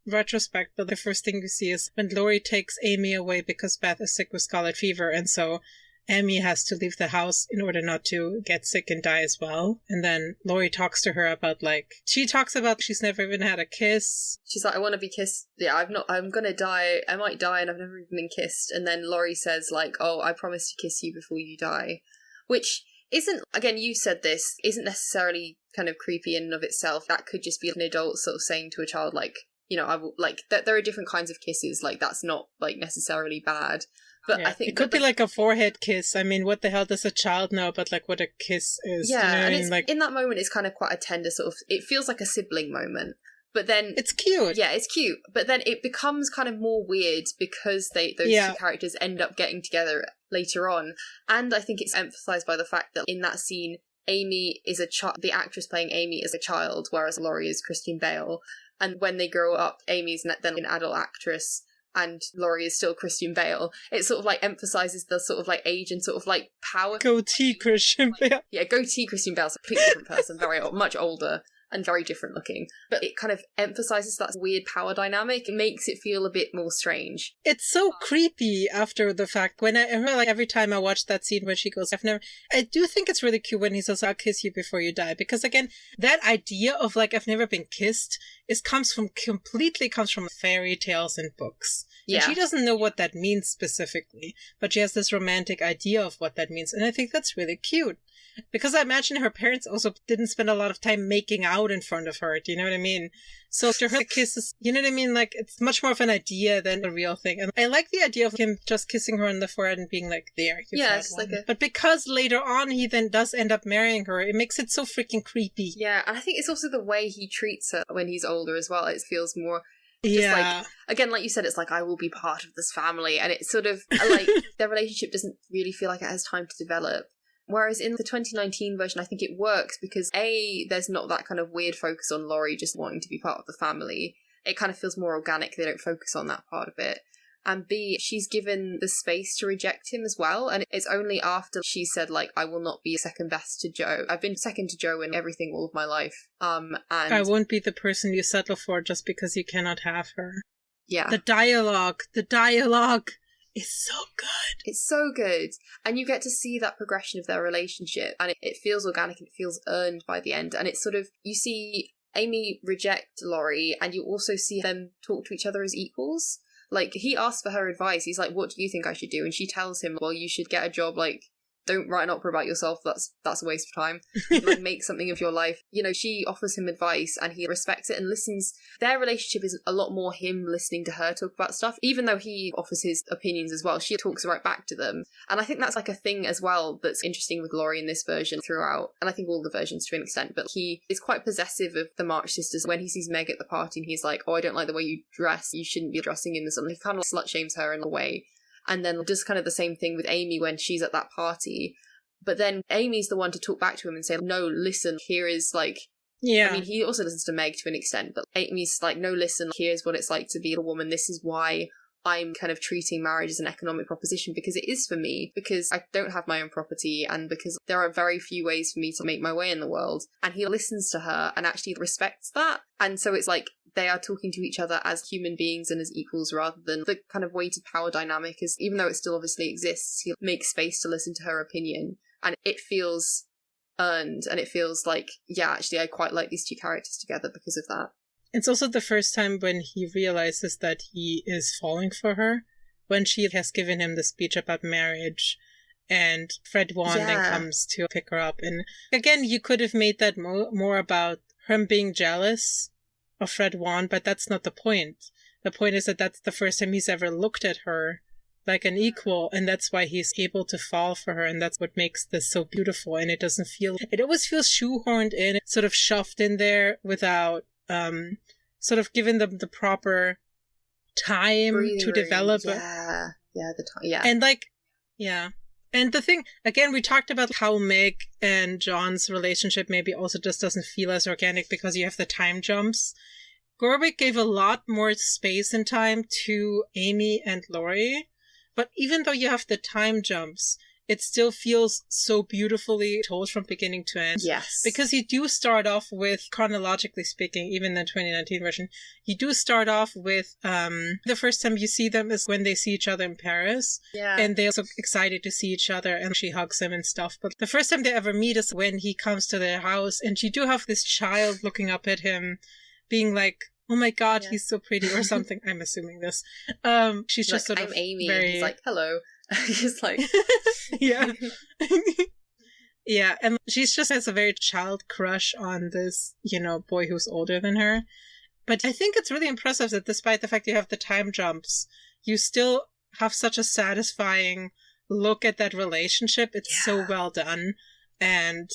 retrospect, but the first thing you see is when Laurie takes Amy away because Beth is sick with scarlet fever, and so Amy has to leave the house in order not to get sick and die as well. And then Laurie talks to her about like she talks about she's never even had a kiss. She's like, I want to be kissed. Yeah, I've not. I'm gonna die. I might die, and I've never even been kissed. And then Laurie says, like, Oh, I promise to kiss you before you die, which isn't. Again, you said this isn't necessarily kind of creepy in and of itself. That could just be an adult sort of saying to a child, like, you know, I will like that. There are different kinds of kisses. Like that's not like necessarily bad. But Yeah. I think it could be like a forehead kiss. I mean, what the hell does a child know about like what a kiss is? yeah, you know and it's, like in that moment, it's kind of quite a tender sort of. It feels like a sibling moment, but then it's cute. yeah, it's cute. But then it becomes kind of more weird because they those Yeah. two characters end up getting together later on, and I think it's emphasized by the fact that in that scene, Amy is a child. The actress playing Amy is a child, whereas Laurie is Christian Bale. And when they grow up, Amy's then an adult actress. And Laurie is still Christian Bale. It sort of like emphasizes the sort of like age and sort of like power Goatee Christian Bale. yeah, goatee Christian Bale's a completely different person, very old, much older and very different looking. But it kind of emphasizes that weird power dynamic. It makes it feel a bit more strange. It's so creepy after the fact. When I I remember, like every time I watch that scene where she goes, "I've never." I do think it's really cute when he says, "I'll kiss you before you die," because again, that idea of like I've never been kissed is comes from completely comes from fairy tales and books. And Yeah. she doesn't know what that means specifically, but she has this romantic idea of what that means, and I think that's really cute. Because I imagine her parents also didn't spend a lot of time making out in front of her. Do you know what I mean? So to her, the kiss is, you know what I mean? Like, it's much more of an idea than a real thing. And I like the idea of him just kissing her on the forehead and being like, there, you've Yeah, had it's one. like a- But because later on he then does end up marrying her, it makes it so freaking creepy. Yeah, and I think it's also the way he treats her when he's older as well. It feels more Just yeah. again, like you said, it's like I will be part of this family, and it's sort of like their relationship doesn't really feel like it has time to develop. Whereas in the 2019 version, I think it works because A, there's not that kind of weird focus on Laurie just wanting to be part of the family. It kind of feels more organic, they don't focus on that part of it. And B, she's given the space to reject him as well, and it's only after she said, like, I will not be second best to Jo. I've been second to Jo in everything all of my life. Um, and I won't be the person you settle for just because you cannot have her. yeah. The dialogue, the dialogue is so good. It's so good. And you get to see that progression of their relationship, and it, it feels organic and it feels earned by the end. And it's sort of, you see Amy reject Laurie, and you also see them talk to each other as equals. Like, he asks for her advice. He's like, What do you think I should do? And she tells him, Well, you should get a job like. Don't write an opera about yourself. That's that's a waste of time. like make something of your life. You know, she offers him advice and he respects it and listens. Their relationship is a lot more him listening to her talk about stuff, even though he offers his opinions as well. She talks right back to them. And I think that's like a thing as well that's interesting with Laurie in this version throughout. And I think all the versions to an extent, but he is quite possessive of the March sisters when he sees Meg at the party and he's like, Oh, I don't like the way you dress. You shouldn't be dressing in this. And he kind of slut shames her in a way. And then does kind of the same thing with Amy when she's at that party. But then Amy's the one to talk back to him and say, No, listen, here is like Yeah. I mean, he also listens to Meg to an extent, but Amy's like, no, listen, here's what it's like to be a woman. This is why I'm kind of treating marriage as an economic proposition because it is for me, because I don't have my own property and because there are very few ways for me to make my way in the world. And he listens to her and actually respects that. And so it's like they are talking to each other as human beings and as equals rather than the kind of weighted power dynamic is even though it still obviously exists, he makes space to listen to her opinion. And it feels earned and it feels like yeah actually i quite like these two characters together because of that It's also the first time when he realizes that he is falling for her, when she has given him the speech about marriage, and Fred Vaughn then comes to pick her up. And again, you could have made that mo- more about him being jealous of Fred Vaughn, but that's not the point. The point is that that's the first time he's ever looked at her like an equal, and that's why he's able to fall for her, and that's what makes this so beautiful. And it doesn't feel, it always feels shoehorned in, sort of shoved in there without, um, sort of giving them the proper time Breathing to develop. yeah yeah the time yeah And like, yeah. And the thing, again, we talked about how Meg and John's relationship maybe also just doesn't feel as organic because you have the time jumps. Gerwig gave a lot more space and time to Amy and Laurie. But even though you have the time jumps, it still feels so beautifully told from beginning to end. Yes. Because you do start off with, chronologically speaking, even the 2019 version, you do start off with um, the first time you see them is when they see each other in Paris. yeah. And they're so excited to see each other and she hugs him and stuff. But the first time they ever meet is when he comes to their house and you do have this child looking up at him, being like, Oh my god, Yeah. he's so pretty, or something. I'm assuming this. Um, she's He's just like, sort I'm of Amy. very And he's like, hello. he's like, yeah. yeah, and she's just has a very child crush on this, you know, boy who's older than her. But I think it's really impressive that despite the fact you have the time jumps, you still have such a satisfying look at that relationship. It's so well done. And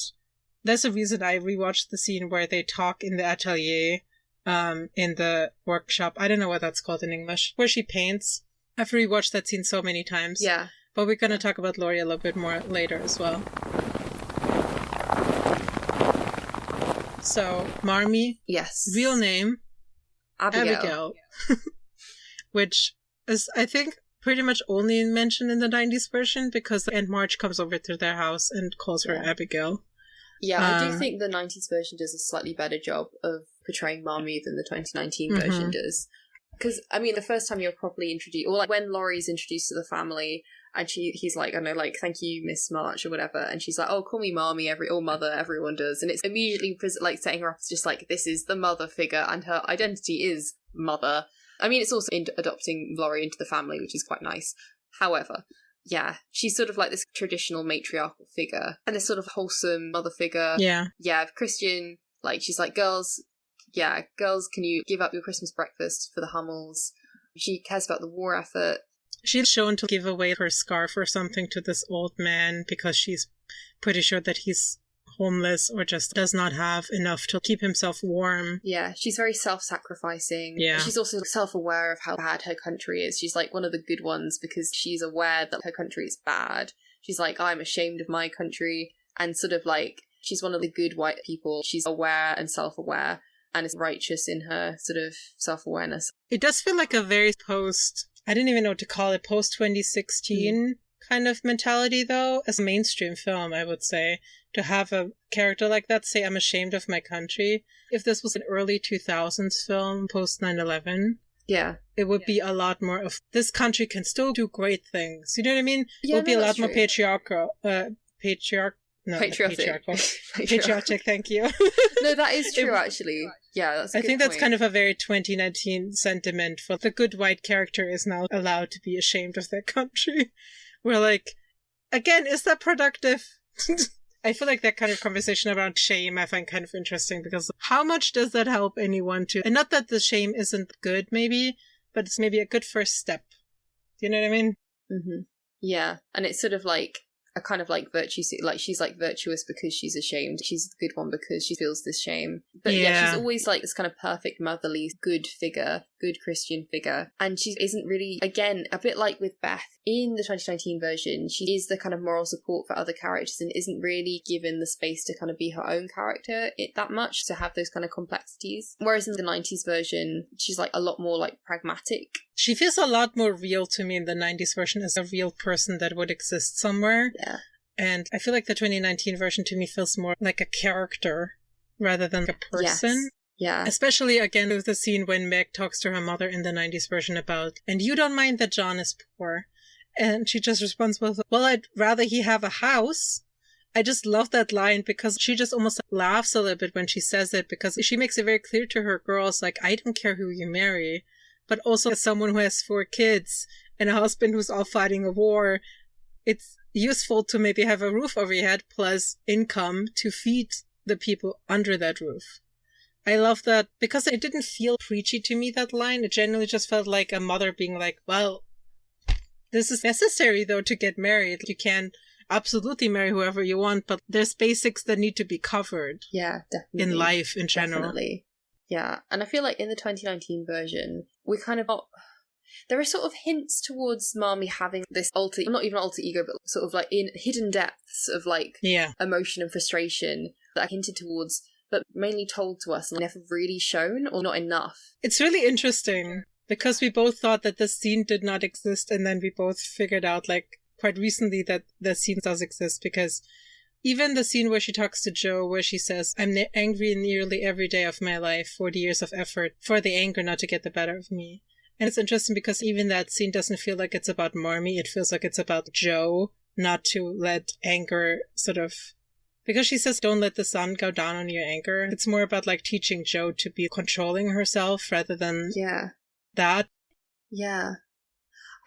that's the reason I rewatched the scene where they talk in the atelier, um, in the workshop. I don't know what that's called in English, where she paints. I've rewatched that scene so many times. yeah. But we're going to talk about Laurie a little bit more later as well. So, Marmee, Yes. real name, Abigail. Abigail, which is, I think, pretty much only mentioned in the 90s version because Aunt March comes over to their house and calls her. Abigail. Yeah, I do Um, think the 90s version does a slightly better job of portraying Marmee than the 2019 Mhm. version does. Because, I mean, the first time you're properly introduced, or like when Laurie's introduced to the family, and she he's like, I know, like, thank you, Miss March, or whatever, and she's like, oh, call me Marmee, every, or Mother, everyone does. And it's immediately, like, setting her up as just like, this is the mother figure, and her identity is Mother. I mean, it's also in- adopting Laurie into the family, which is quite nice. However, yeah, she's sort of like this traditional matriarchal figure, and this sort of wholesome mother figure Yeah. yeah, Christian, like she's like, girls, yeah, girls, can you give up your Christmas breakfast for the Hummels? She cares about the war effort. She's shown to give away her scarf or something to this old man because she's pretty sure that he's homeless or just does not have enough to keep himself warm. Yeah, she's very self-sacrificing. Yeah. she's also self-aware of how bad her country is. She's like one of the good ones because she's aware that her country is bad. She's like, I'm ashamed of my country, and sort of like she's one of the good white people. She's aware and self-aware. And is righteous in her sort of self awareness. It does feel like a very post, I didn't even know what to call it, post 2016 kind of mentality, though, as a mainstream film, I would say, to have a character like that say, I'm ashamed of my country. If this was an early 2000s film, post 9 11, Yeah. it would be a lot more of this country can still do great things. You know what I mean? Yeah, it would be a lot that's more patriarchal. Uh, patriarch. No, patriotic. patriarchal. Patriotic. Thank you. no, that is It- true. Actually, yeah, that's. I think that's kind of a very 2019 sentiment for the good white character is now allowed to be ashamed of their country. We're like, again, is that productive? I feel like that kind of conversation around shame I find kind of interesting because how much does that help anyone to, and not that the shame isn't good maybe, but it's maybe a good first step. Do you know what I mean? hmm Yeah, and it's sort of like a kind of like virtue, like she's like virtuous because she's ashamed. She's the good one because she feels this shame. But yeah, Yeah. she's always like this kind of perfect motherly, good figure, good Christian figure, and she isn't really again a bit like with Beth in the 2019 version. She is the kind of moral support for other characters and isn't really given the space to kind of be her own character it that much to have those kind of complexities. Whereas in the 90s version, she's like a lot more like pragmatic She feels a lot more real to me in the 90s version as a real person that would exist somewhere. Yeah. And I feel like the 2019 version to me feels more like a character rather than a person. Yeah. Especially again with the scene when Meg talks to her mother in the 90s version about, and you don't mind that John is poor. And she just responds with, well, I'd rather he have a house. I just love that line because she just almost laughs a little bit when she says it because she makes it very clear to her girls, like, I don't care who you marry, but also as someone who has four kids and a husband who's all fighting a war, it's useful to maybe have a roof over your head plus income to feed the people under that roof. I love that because it didn't feel preachy to me, that line. It generally just felt like a mother being like, well, this is necessary though to get married. You can absolutely marry whoever you want, but there's basics that need to be covered Yeah, definitely. in life in general. Definitely. Yeah. And I feel like in the 2019 version, we kind of got. there are sort of hints towards Marmee having this alter, not even alter ego, but sort of like in hidden depths of like Yeah. emotion and frustration that are hinted towards, but mainly told to us and never really shown or not enough. It's really interesting because we both thought that this scene did not exist, and then we both figured out, like, quite recently that the scene does exist because even the scene where she talks to Jo, where she says, I'm angry nearly every day of my life, 40 years of effort for the anger not to get the better of me. And it's interesting because even that scene doesn't feel like it's about Marmee. It feels like it's about Jo not to let anger sort of because she says don't let the sun go down on your anger. It's more about like teaching Jo to be controlling herself rather than Yeah. that. Yeah.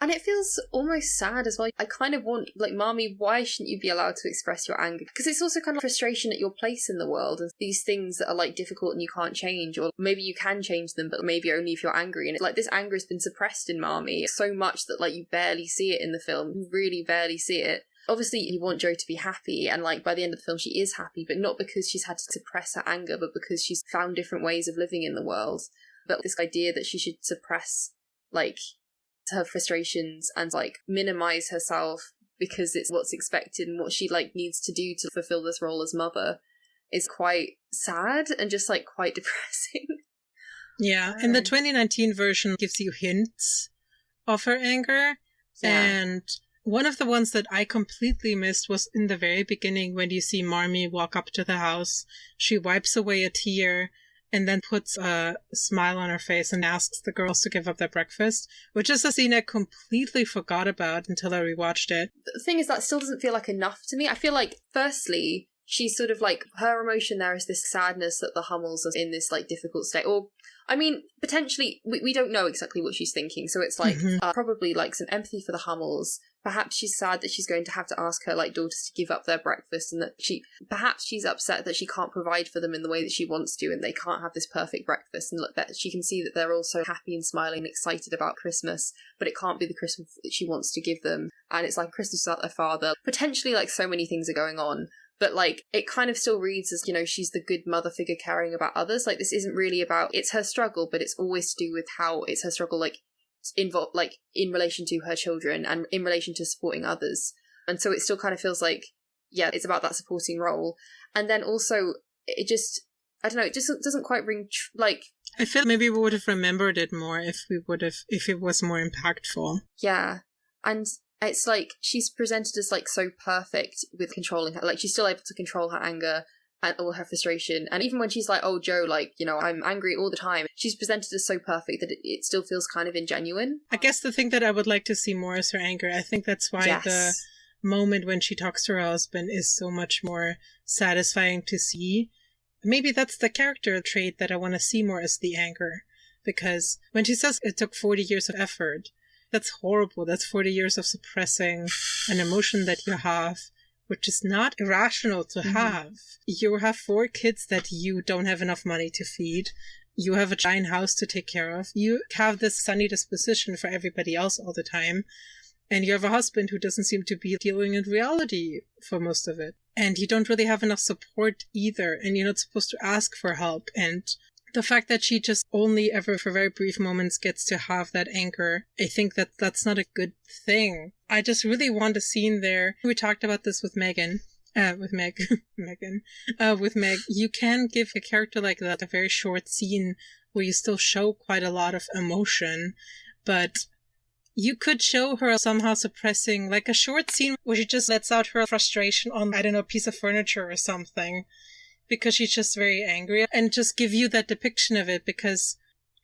And it feels almost sad as well. I kind of want, like, Marmee, why shouldn't you be allowed to express your anger? Because it's also kind of frustration at your place in the world and these things that are, like, difficult and you can't change, or maybe you can change them, but maybe only if you're angry. And it's like this anger has been suppressed in Marmee so much that, like, you barely see it in the film. You really barely see it. Obviously, you want Jo to be happy, and like by the end of the film, she is happy, but not because she's had to suppress her anger, but because she's found different ways of living in the world. But this idea that she should suppress, like, her frustrations and like minimize herself because it's what's expected and what she like needs to do to fulfill this role as mother is quite sad and just like quite depressing. Yeah. And the Um, 2019 version gives you hints of her anger. And one of the ones that I completely missed was in the very beginning when you see Marmee walk up to the house. She wipes away a tear and then puts a smile on her face and asks the girls to give up their breakfast, which is a scene I completely forgot about until I rewatched it. the thing is that still doesn't feel like enough to me. I feel like firstly, she's sort of like her emotion there is this sadness that the Hummels are in this like difficult state. Or I mean, potentially we, we don't know exactly what she's thinking, so it's like Mhm. uh, probably like some empathy for the Hummels. Perhaps she's sad that she's going to have to ask her like daughters to give up their breakfast and that she perhaps she's upset that she can't provide for them in the way that she wants to and they can't have this perfect breakfast and look that she can see that they're all so happy and smiling and excited about Christmas but it can't be the Christmas that she wants to give them. And it's like Christmas without their father. Potentially, like, so many things are going on. But, like, it kind of still reads as, you know, she's the good mother figure caring about others. Like, this isn't really about, it's her struggle, but it's always to do with how it's her struggle, like, involved, like, in relation to her children and in relation to supporting others. And so it still kind of feels like, yeah, it's about that supporting role. And then also, it just, I don't know, it just doesn't quite ring, tr- like, I feel maybe we would have remembered it more if we would have, if it was more impactful. Yeah. And it's like she's presented as like so perfect with controlling her. Like she's still able to control her anger and all her frustration. And even when she's like, oh, Jo, like, you know, I'm angry all the time, she's presented as so perfect that it, it still feels kind of ingenuine. I guess the thing that I would like to see more is her anger. I think that's why yes. the moment when she talks to her husband is so much more satisfying to see. Maybe that's the character trait that I want to see more is the anger. Because when she says it took 40 years of effort, that's horrible. That's 40 years of suppressing an emotion that you have, which is not irrational to Mhm. have. You have four kids that you don't have enough money to feed. You have a giant house to take care of. You have this sunny disposition for everybody else all the time. And you have a husband who doesn't seem to be dealing in reality for most of it. And you don't really have enough support either. And you're not supposed to ask for help. And the fact that she just only ever for very brief moments gets to have that anger, I think that that's not a good thing. I just really want a scene there. We talked about this with Megan. Uh, with Meg, Megan, uh, with Meg, you can give a character like that a very short scene where you still show quite a lot of emotion, but you could show her somehow suppressing like a short scene where she just lets out her frustration on, I don't know, a piece of furniture or something because she's just very angry and just give you that depiction of it because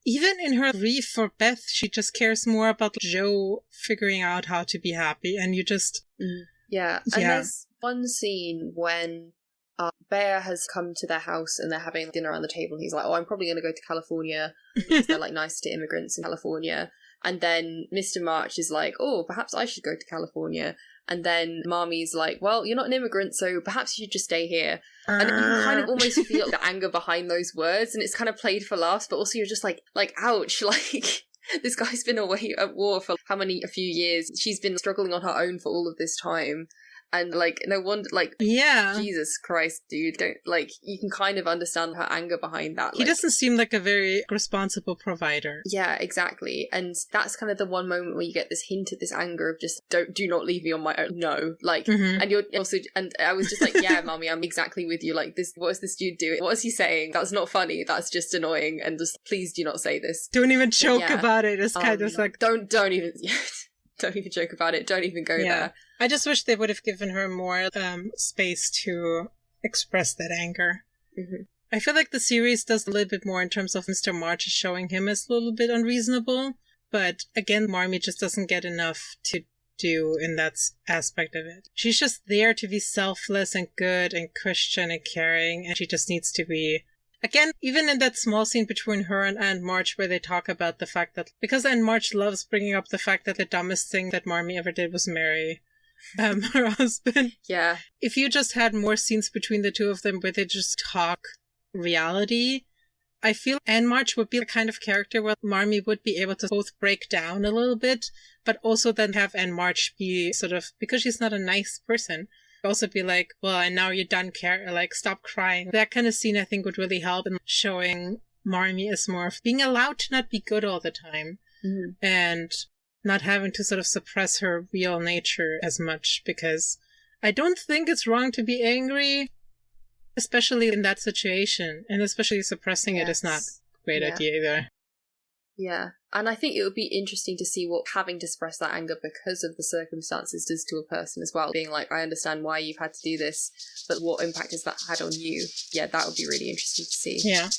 even in her grief for Beth, she just cares more about Jo figuring out how to be happy and you just, Yeah. And Yeah. there's one scene when uh, Bhaer has come to their house and they're having dinner around the table and he's like, oh, I'm probably going to go to California because they're like nice to immigrants in California. And then Mr. March is like, oh, perhaps I should go to California. And then Marmee's like, well, you're not an immigrant, so perhaps you should just stay here. And you ah. kind of almost feel the anger behind those words, and it's kind of played for laughs, but also you're just like, like, ouch, like this guy's been away at war for how many a few years. She's been struggling on her own for all of this time. And like, no wonder, like, Yeah. Jesus Christ, dude, don't like. You can kind of understand her anger behind that. He like- doesn't seem like a very responsible provider. Yeah, exactly. And that's kind of the one moment where you get this hint of this anger of just don't do not leave me on my own. No, like. Mhm. And you're also, and I was just like, yeah, mommy, I'm exactly with you. Like, this, what is this dude doing? What is he saying? That's not funny. That's just annoying. And just, please do not say this. Don't even joke Yeah. about it. It's kind of Um, like don't, don't even, don't even joke about it. Don't even go Yeah. there. I just wish they would have given her more um, space to express that anger. Mhm. I feel like the series does a little bit more in terms of Mr. March is showing him as a little bit unreasonable, but again, Marmee just doesn't get enough to do in that aspect of it. She's just there to be selfless and good and Christian and caring, and she just needs to be. Again, even in that small scene between her and Aunt March, where they talk about the fact that because Aunt March loves bringing up the fact that the dumbest thing that Marmee ever did was marry um, her husband. Yeah. If you just had more scenes between the two of them where they just talk reality, I feel Aunt March would be the kind of character where Marmee would be able to both break down a little bit, but also then have Aunt March be sort of, because she's not a nice person, also be like, well, and now you're done care, like, stop crying. That kind of scene I think would really help in showing Marmee as more of being allowed to not be good all the time Mhm. and not having to sort of suppress her real nature as much because I don't think it's wrong to be angry, especially in that situation, and especially suppressing it is not a great Yeah. idea either. Yeah. And I think it would be interesting to see what having to suppress that anger because of the circumstances does to a person as well. Being like, I understand why you've had to do this, but what impact has that had on you? Yeah, that would be really interesting to see. Yeah.